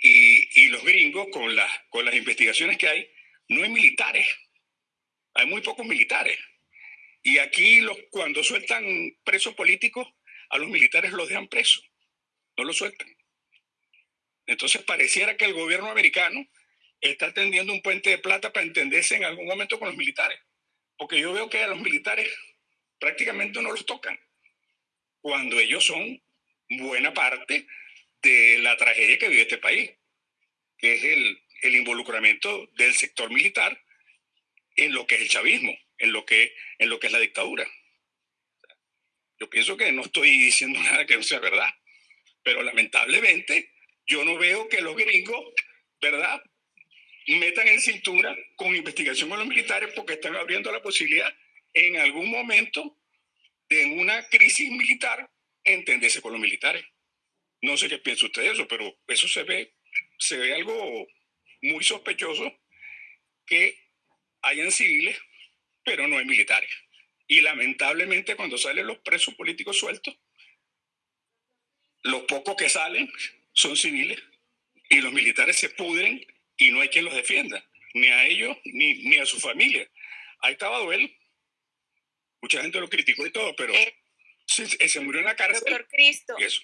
S12: y, y los gringos con, las con las investigaciones que hay, no hay militares, hay muy pocos militares. Y aquí los, cuando sueltan presos políticos, a los militares los dejan presos, no los sueltan. Entonces pareciera que el gobierno americano está tendiendo un puente de plata para entenderse en algún momento con los militares. Porque yo veo que a los militares prácticamente no los tocan, cuando ellos son buena parte de la tragedia que vive este país, que es el, el involucramiento del sector militar en lo que es el chavismo, en lo que, en lo que es la dictadura. Yo pienso que no estoy diciendo nada que no sea verdad, pero lamentablemente yo no veo que los gringos, ¿verdad?, metan en cintura con investigación con los militares porque están abriendo la posibilidad en algún momento de una crisis militar entenderse con los militares. No sé qué piensa usted de eso, pero eso se ve, se ve algo muy sospechoso que hayan civiles, pero no hay militares. Y lamentablemente cuando salen los presos políticos sueltos, los pocos que salen son civiles y los militares se pudren y no hay quien los defienda. ni a ellos, ni, ni a su familia. Ahí estaba Duelo. Mucha gente lo criticó y todo, pero
S1: Eh,
S12: se, se murió en la cárcel.
S1: Doctor Cristo,
S12: eso.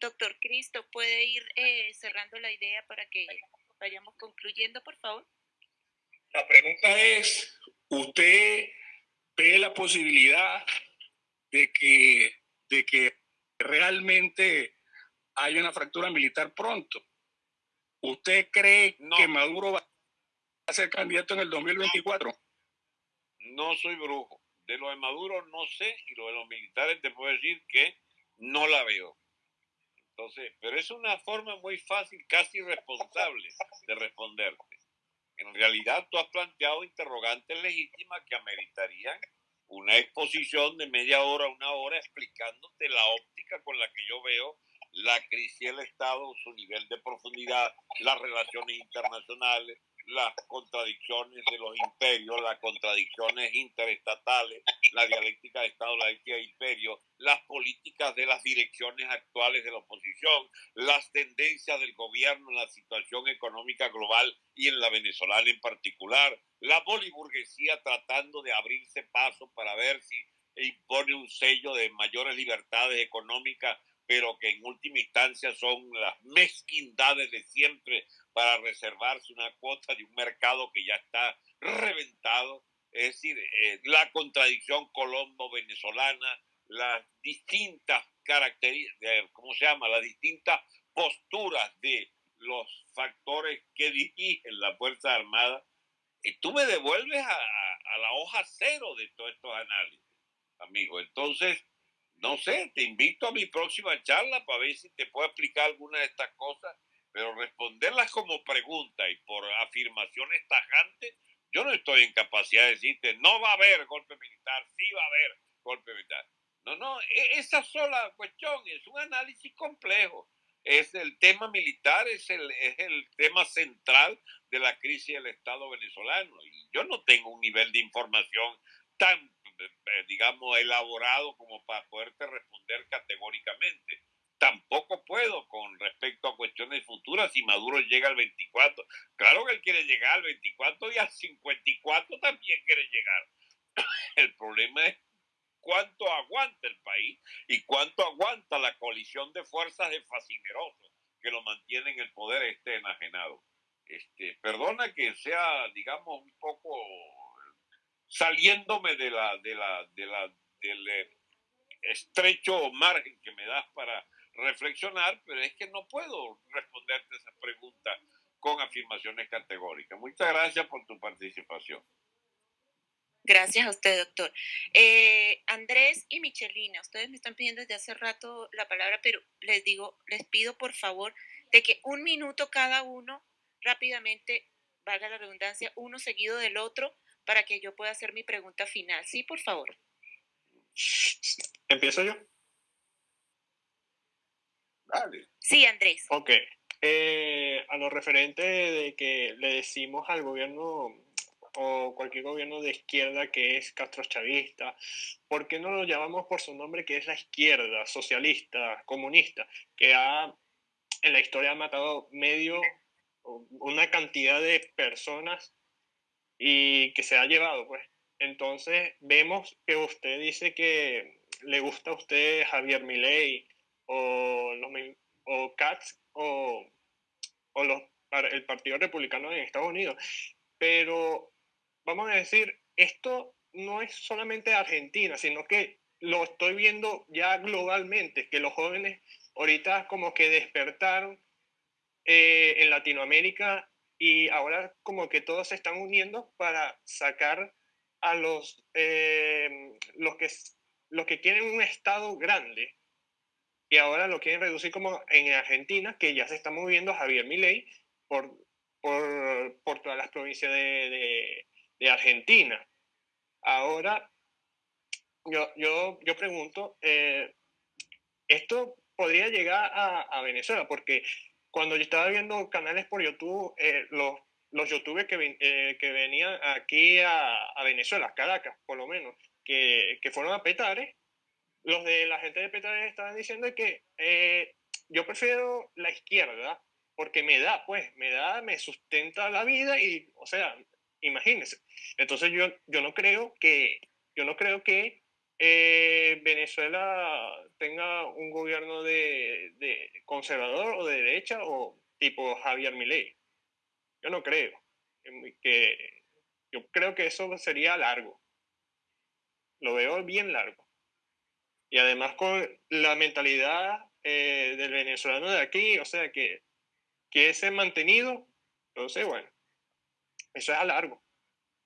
S1: doctor Cristo, ¿puede ir eh, cerrando la idea para que vayamos concluyendo, por favor?
S12: La pregunta es, ¿usted ve la posibilidad de que, de que realmente haya una fractura militar pronto? ¿Usted cree que Maduro va a ser candidato en el 2024?
S3: No soy brujo. De lo de Maduro no sé y lo de los militares te puedo decir que no la veo. Entonces, pero es una forma muy fácil, casi irresponsable de responderte. En realidad tú has planteado interrogantes legítimas que ameritarían una exposición de media hora, una hora, explicándote la óptica con la que yo veo la crisis del Estado, su nivel de profundidad, las relaciones internacionales, las contradicciones de los imperios, las contradicciones interestatales, la dialéctica de Estado, la dialéctica de imperio, las políticas de las direcciones actuales de la oposición, las tendencias del gobierno en la situación económica global y en la venezolana en particular, la boliburguesía tratando de abrirse paso para ver si impone un sello de mayores libertades económicas pero que en última instancia son las mezquindades de siempre para reservarse una cuota de un mercado que ya está reventado. Es decir, eh, la contradicción colombo-venezolana, las distintas características, ¿cómo se llama? Las distintas posturas de los factores que dirigen la Fuerza Armada. Y tú me devuelves a, a la hoja cero de todos estos análisis, amigo. Entonces, no sé, te invito a mi próxima charla para ver si te puedo explicar alguna de estas cosas, pero responderlas como pregunta y por afirmaciones tajantes, yo no estoy en capacidad de decirte, no va a haber golpe militar, sí va a haber golpe militar. No, no, e- esa sola cuestión es un análisis complejo. Es el tema militar, es el, es el tema central de la crisis del Estado venezolano. Y yo no tengo un nivel de información tan digamos, elaborado como para poderte responder categóricamente. Tampoco puedo con respecto a cuestiones futuras si Maduro llega al 24. Claro que él quiere llegar al 24 y al 54 también quiere llegar. El problema es cuánto aguanta el país y cuánto aguanta la coalición de fuerzas de fascinerosos que lo mantienen el poder este enajenado. Este, perdona que sea, digamos, un poco saliéndome de la, de la, de la, del eh, estrecho margen que me das para reflexionar, pero es que no puedo responderte esa pregunta con afirmaciones categóricas. Muchas gracias por tu participación.
S1: Gracias a usted, doctor. Eh, Andrés y Michelina, ustedes me están pidiendo desde hace rato la palabra, pero les digo, les pido por favor de que un minuto cada uno, rápidamente, valga la redundancia, uno seguido del otro, para que yo pueda hacer mi pregunta final. Sí, por favor.
S6: ¿Empiezo yo?
S12: Dale.
S1: Sí, Andrés.
S6: Ok. Eh, a lo referente de que le decimos al gobierno o cualquier gobierno de izquierda que es castrochavista, ¿por qué no lo llamamos por su nombre que es la izquierda, socialista, comunista, que ha en la historia ha matado medio, una cantidad de personas y que se ha llevado, pues. Entonces vemos que usted dice que le gusta a usted Javier Milei o, los, o Katz o, o los, el Partido Republicano en Estados Unidos. Pero vamos a decir, esto no es solamente Argentina, sino que lo estoy viendo ya globalmente, que los jóvenes ahorita como que despertaron eh, en Latinoamérica y ahora como que todos se están uniendo para sacar a los, eh, los, que, los que quieren un Estado grande y ahora lo quieren reducir como en Argentina, que ya se está moviendo Javier Milei por, por, por todas las provincias de, de- de Argentina. Ahora, yo, yo, yo pregunto, eh, esto podría llegar a, a Venezuela, porque cuando yo estaba viendo canales por YouTube, eh, los, los youtubers que, eh, que venían aquí a, a Venezuela, Caracas por lo menos, que, que fueron a Petare, los de la gente de Petare estaban diciendo que eh, yo prefiero la izquierda porque me da, pues, me da, me sustenta la vida y, o sea, imagínense. Entonces yo, yo no creo que, yo no creo que eh, Venezuela tenga un gobierno de, conservador o de derecha o tipo Javier Milei. Yo no creo. Que, yo creo que eso sería largo. Lo veo bien largo. Y además con la mentalidad eh, del venezolano de aquí, o sea, que que ese mantenido, entonces, bueno, eso es a largo.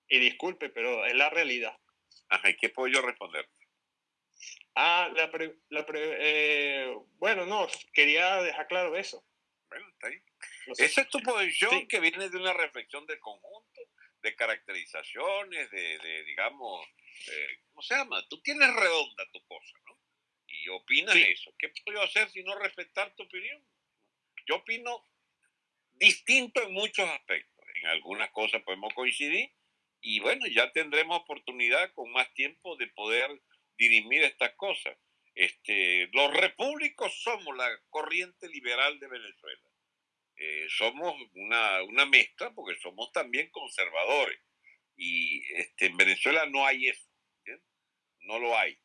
S6: Y disculpe, pero es la realidad.
S3: Ajá, ¿y qué puedo yo responder?
S6: Ah, la la eh, bueno, no, quería dejar claro eso.
S3: Bueno, está ahí. Esa es tu posición que viene de una reflexión del conjunto, de caracterizaciones, de, de digamos, eh, ¿cómo se llama? Tú tienes redonda tu cosa, ¿no? Y opinas eso. ¿Qué puedo yo hacer si no respetar tu opinión? Yo opino distinto en muchos aspectos. En algunas cosas podemos coincidir y bueno, ya tendremos oportunidad con más tiempo de poder dirimir estas cosas. Este, los repúblicos somos la corriente liberal de Venezuela. Eh, somos una, una, mezcla porque somos también conservadores. Y este, en Venezuela no hay eso. No lo hay.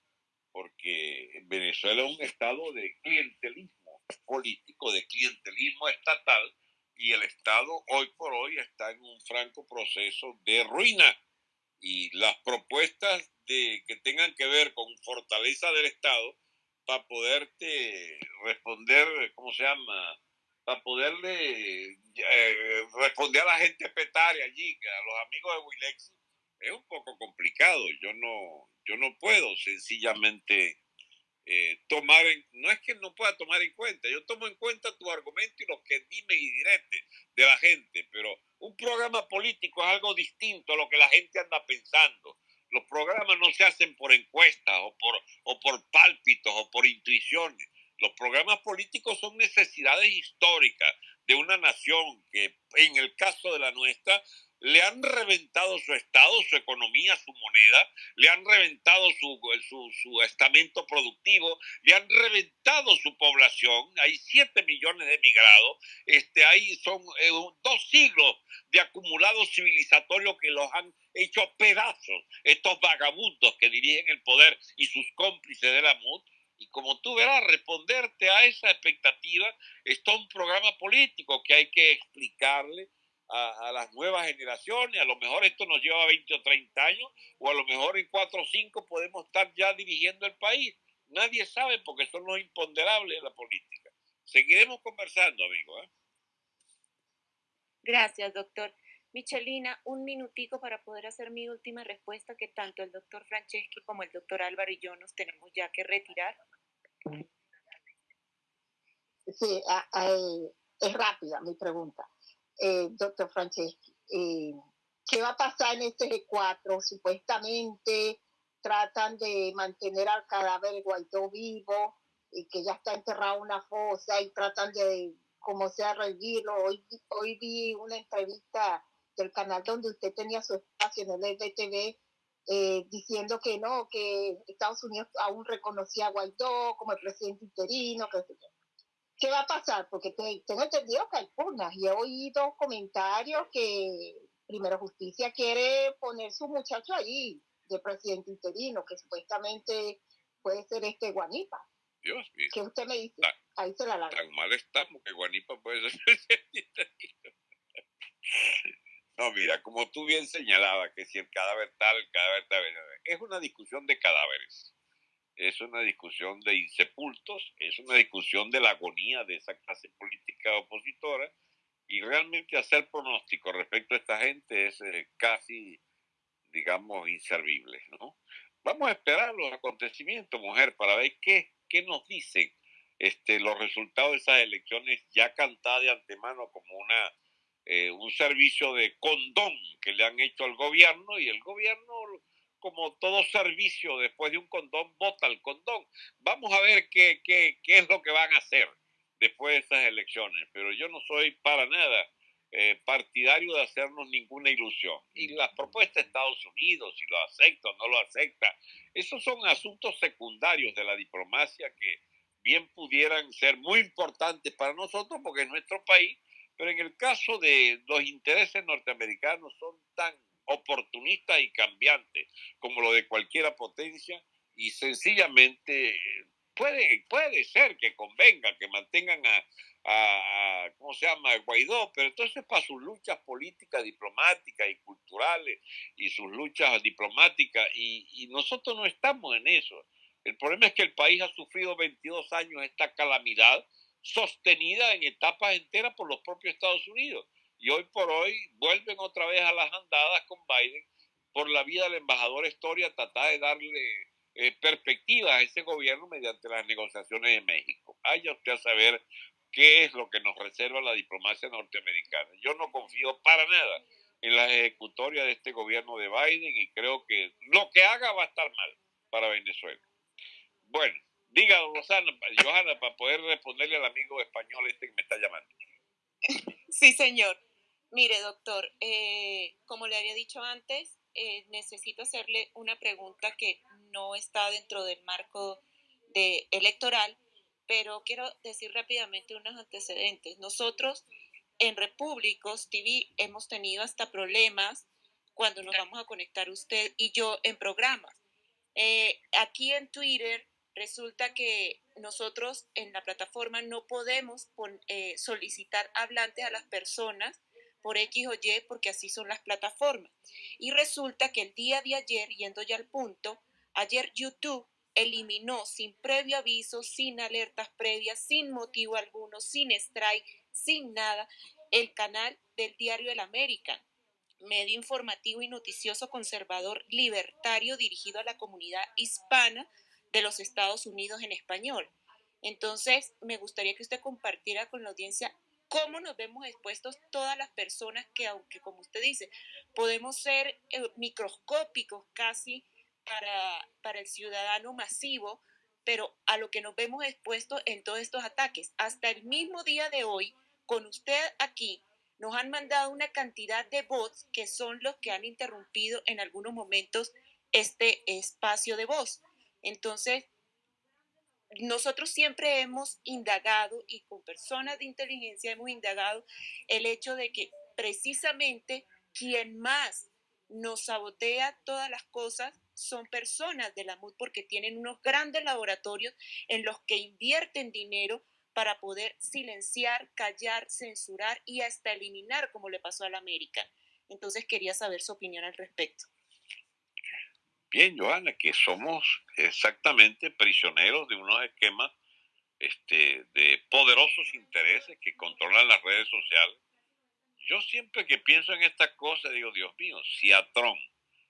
S3: Porque Venezuela es un estado de clientelismo político, de clientelismo estatal, y el Estado hoy por hoy está en un franco proceso de ruina. Y las propuestas de, que tengan que ver con fortaleza del Estado para poderte responder, ¿cómo se llama? Para poderle eh, responder a la gente petaria allí, a los amigos de Wilex, es un poco complicado. Yo no, yo no puedo sencillamente eh, tomar, en, no es que no pueda tomar en cuenta, yo tomo en cuenta tu argumento y lo que dime y direte de la gente, pero un programa político es algo distinto a lo que la gente anda pensando. Los programas no se hacen por encuestas o por, o por pálpitos o por intuiciones. Los programas políticos son necesidades históricas de una nación que, en el caso de la nuestra, le han reventado su estado, su economía, su moneda, le han reventado su, su, estamento productivo, le han reventado su población, hay 7 millones de emigrados, este, ahí son eh, dos siglos de acumulados civilizatorios que los han hecho pedazos, estos vagabundos que dirigen el poder y sus cómplices de la MUD, y como tú verás, responderte a esa expectativa está un programa político que hay que explicarle a, las nuevas generaciones. A lo mejor esto nos lleva 20 o 30 años, o a lo mejor en 4 o 5 podemos estar ya dirigiendo el país. Nadie sabe porque son los imponderables de la política. Seguiremos conversando, amigo. ¿eh?
S1: Gracias, doctor. Michelina, un minutico para poder hacer mi última respuesta, que tanto el doctor Franceschi como el doctor Álvaro y yo nos tenemos ya que retirar.
S8: Sí, es rápida mi pregunta eh, doctor Franceschi. Eh, ¿Qué va a pasar en este G4? Supuestamente tratan de mantener al cadáver de Guaidó vivo, y que ya está enterrado en una fosa, y tratan de, como sea, revivirlo. Hoy, hoy vi una entrevista del canal donde usted tenía su espacio en el EBTV, eh, diciendo que no, que Estados Unidos aún reconocía a Guaidó como el presidente interino, que ¿Qué va a pasar? Porque tengo entendido que hay pugnas y he oído comentarios que Primero Justicia quiere poner su muchacho ahí de presidente interino, que supuestamente puede ser este Guanipa.
S3: Dios mío.
S8: ¿Qué usted me dice? ahí se la larga.
S3: Tan mal estamos que Guanipa puede ser presidente interino. No, mira, como tú bien señalabas, que si el cadáver tal, el cadáver tal, es una discusión de cadáveres es una discusión de insepultos, es una discusión de la agonía de esa clase política opositora y realmente hacer pronóstico respecto a esta gente es eh, casi, digamos, inservible, ¿no? Vamos a esperar los acontecimientos, mujer, para ver qué, qué nos dicen este, los resultados de esas elecciones ya cantadas de antemano como una, eh, un servicio de condón que le han hecho al gobierno y el gobierno como todo servicio después de un condón, vota el condón. Vamos a ver qué, qué, qué es lo que van a hacer después de esas elecciones, pero yo no soy para nada eh, partidario de hacernos ninguna ilusión. Y las propuestas de Estados Unidos, si lo acepta o no lo acepta, esos son asuntos secundarios de la diplomacia que bien pudieran ser muy importantes para nosotros, porque en nuestro país Pero en el caso de los intereses norteamericanos son tan oportunistas y cambiantes como lo de cualquier potencia y sencillamente puede, puede ser que convenga que mantengan a, a, ¿cómo se llama?, Guaidó, pero entonces para sus luchas políticas, diplomáticas y culturales y sus luchas diplomáticas, y, y, nosotros no estamos en eso. El problema es que el país ha sufrido 22 años esta calamidad sostenida en etapas enteras por los propios Estados Unidos. Y hoy por hoy vuelven otra vez a las andadas con Biden por la vía del embajador Historia, tratar de darle eh, perspectiva a ese gobierno mediante las negociaciones de México. Vaya usted a saber qué es lo que nos reserva la diplomacia norteamericana. Yo no confío para nada en la ejecutoria de este gobierno de Biden y creo que lo que haga va a estar mal para Venezuela. Bueno, diga, Rosana, Johanna, para poder responderle al amigo español este que me está llamando.
S1: Sí, señor. Mire, doctor, eh, como le había dicho antes, eh, necesito hacerle una pregunta que no está dentro del marco de electoral, pero quiero decir rápidamente unos antecedentes. Nosotros en Repúblicos TV hemos tenido hasta problemas cuando nos vamos a conectar usted y yo en programas. Eh, aquí en Twitter resulta que nosotros en la plataforma no podemos eh, solicitar hablantes a las personas por X o Y porque así son las plataformas. Y resulta que el día de ayer, yendo ya al punto, ayer YouTube eliminó sin previo aviso, sin alertas previas, sin motivo alguno, sin strike, sin nada, el canal del diario El América, medio informativo y noticioso conservador libertario dirigido a la comunidad hispana de los Estados Unidos en español. Entonces, me gustaría que usted compartiera con la audiencia cómo nos vemos expuestos todas las personas que, aunque como usted dice, podemos ser eh, microscópicos casi para, para el ciudadano masivo, pero a lo que nos vemos expuestos en todos estos ataques. Hasta el mismo día de hoy, con usted aquí, nos han mandado una cantidad de bots que son los que han interrumpido en algunos momentos este espacio de voz. Entonces, nosotros siempre hemos indagado y con personas de inteligencia hemos indagado el hecho de que precisamente quien más nos sabotea todas las cosas son personas de la MUD porque tienen unos grandes laboratorios en los que invierten dinero para poder silenciar, callar, censurar y hasta eliminar como le pasó a la América. Entonces quería saber su opinión al respecto.
S3: Bien, Joana, que somos exactamente prisioneros de unos esquemas este, de poderosos intereses que controlan las redes sociales. Yo siempre que pienso en estas cosas digo, Dios mío, si a Trump,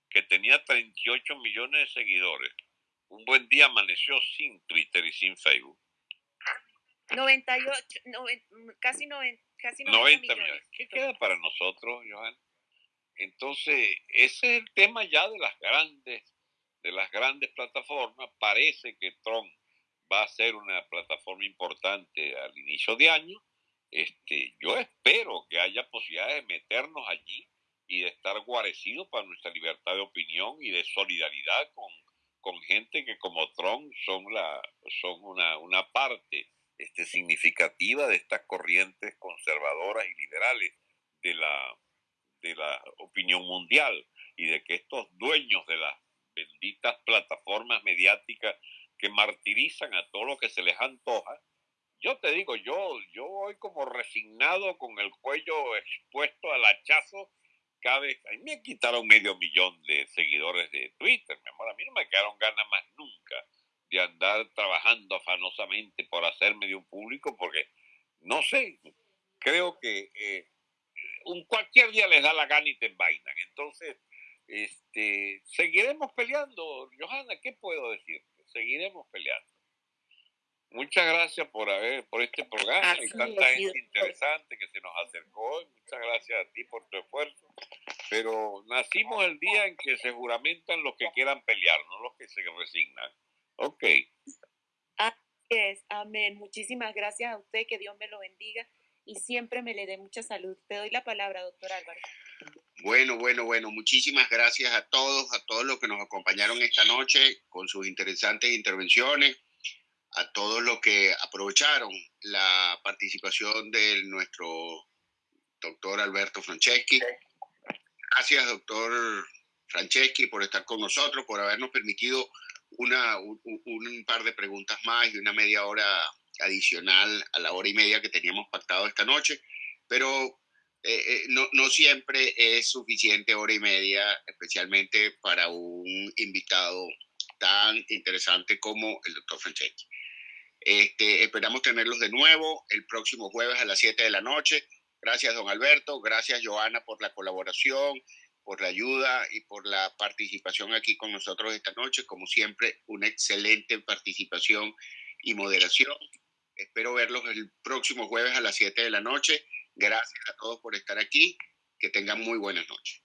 S3: que tenía 38 millones de seguidores, un buen día amaneció sin Twitter y sin Facebook.
S1: 98, casi, 90, casi
S3: 90, millones. ¿Qué queda para nosotros, Johan? Entonces, ese es el tema ya de las grandes de las grandes plataformas, parece que Tron va a ser una plataforma importante al inicio de año. Este, yo espero que haya posibilidad de meternos allí y de estar guarecidos para nuestra libertad de opinión y de solidaridad con, con gente que como Tron son, la, son una, una parte este, significativa de estas corrientes conservadoras y liberales de la, de la opinión mundial y de que estos dueños de las benditas plataformas mediáticas que martirizan a todo lo que se les antoja. Yo te digo, yo, yo voy como resignado con el cuello expuesto al hachazo cada vez. Me quitaron medio millón de seguidores de Twitter, mi amor. A mí no me quedaron ganas más nunca de andar trabajando afanosamente por hacerme de un público porque, no sé, creo que eh, un cualquier día les da la gana y te envainan. Entonces, este, seguiremos peleando, Johanna, ¿qué puedo decir? Seguiremos peleando. Muchas gracias por haber, por este programa y tanta gente interesante que se nos acercó. muchas gracias a ti por tu esfuerzo. Pero nacimos el día en que se juramentan los que quieran pelear, no los que se resignan. Ok.
S1: Así es, amén. Muchísimas gracias a usted, que Dios me lo bendiga y siempre me le dé mucha salud. Te doy la palabra, doctor Álvaro.
S2: Bueno, bueno, bueno, muchísimas gracias a todos, a todos los que nos acompañaron esta noche con sus interesantes intervenciones, a todos los que aprovecharon la participación de nuestro doctor Alberto Franceschi. Gracias, doctor Franceschi, por estar con nosotros, por habernos permitido una, un, un, par de preguntas más y una media hora adicional a la hora y media que teníamos pactado esta noche. Pero eh, no, no, siempre es suficiente hora y media, especialmente para un invitado tan interesante como el doctor Franceschi. Este, esperamos tenerlos de nuevo el próximo jueves a las 7 de la noche. Gracias, don Alberto. Gracias, Joana, por la colaboración, por la ayuda y por la participación aquí con nosotros esta noche. Como siempre, una excelente participación y moderación. Espero verlos el próximo jueves a las 7 de la noche. Gracias a todos por estar aquí. Que tengan muy buenas noches.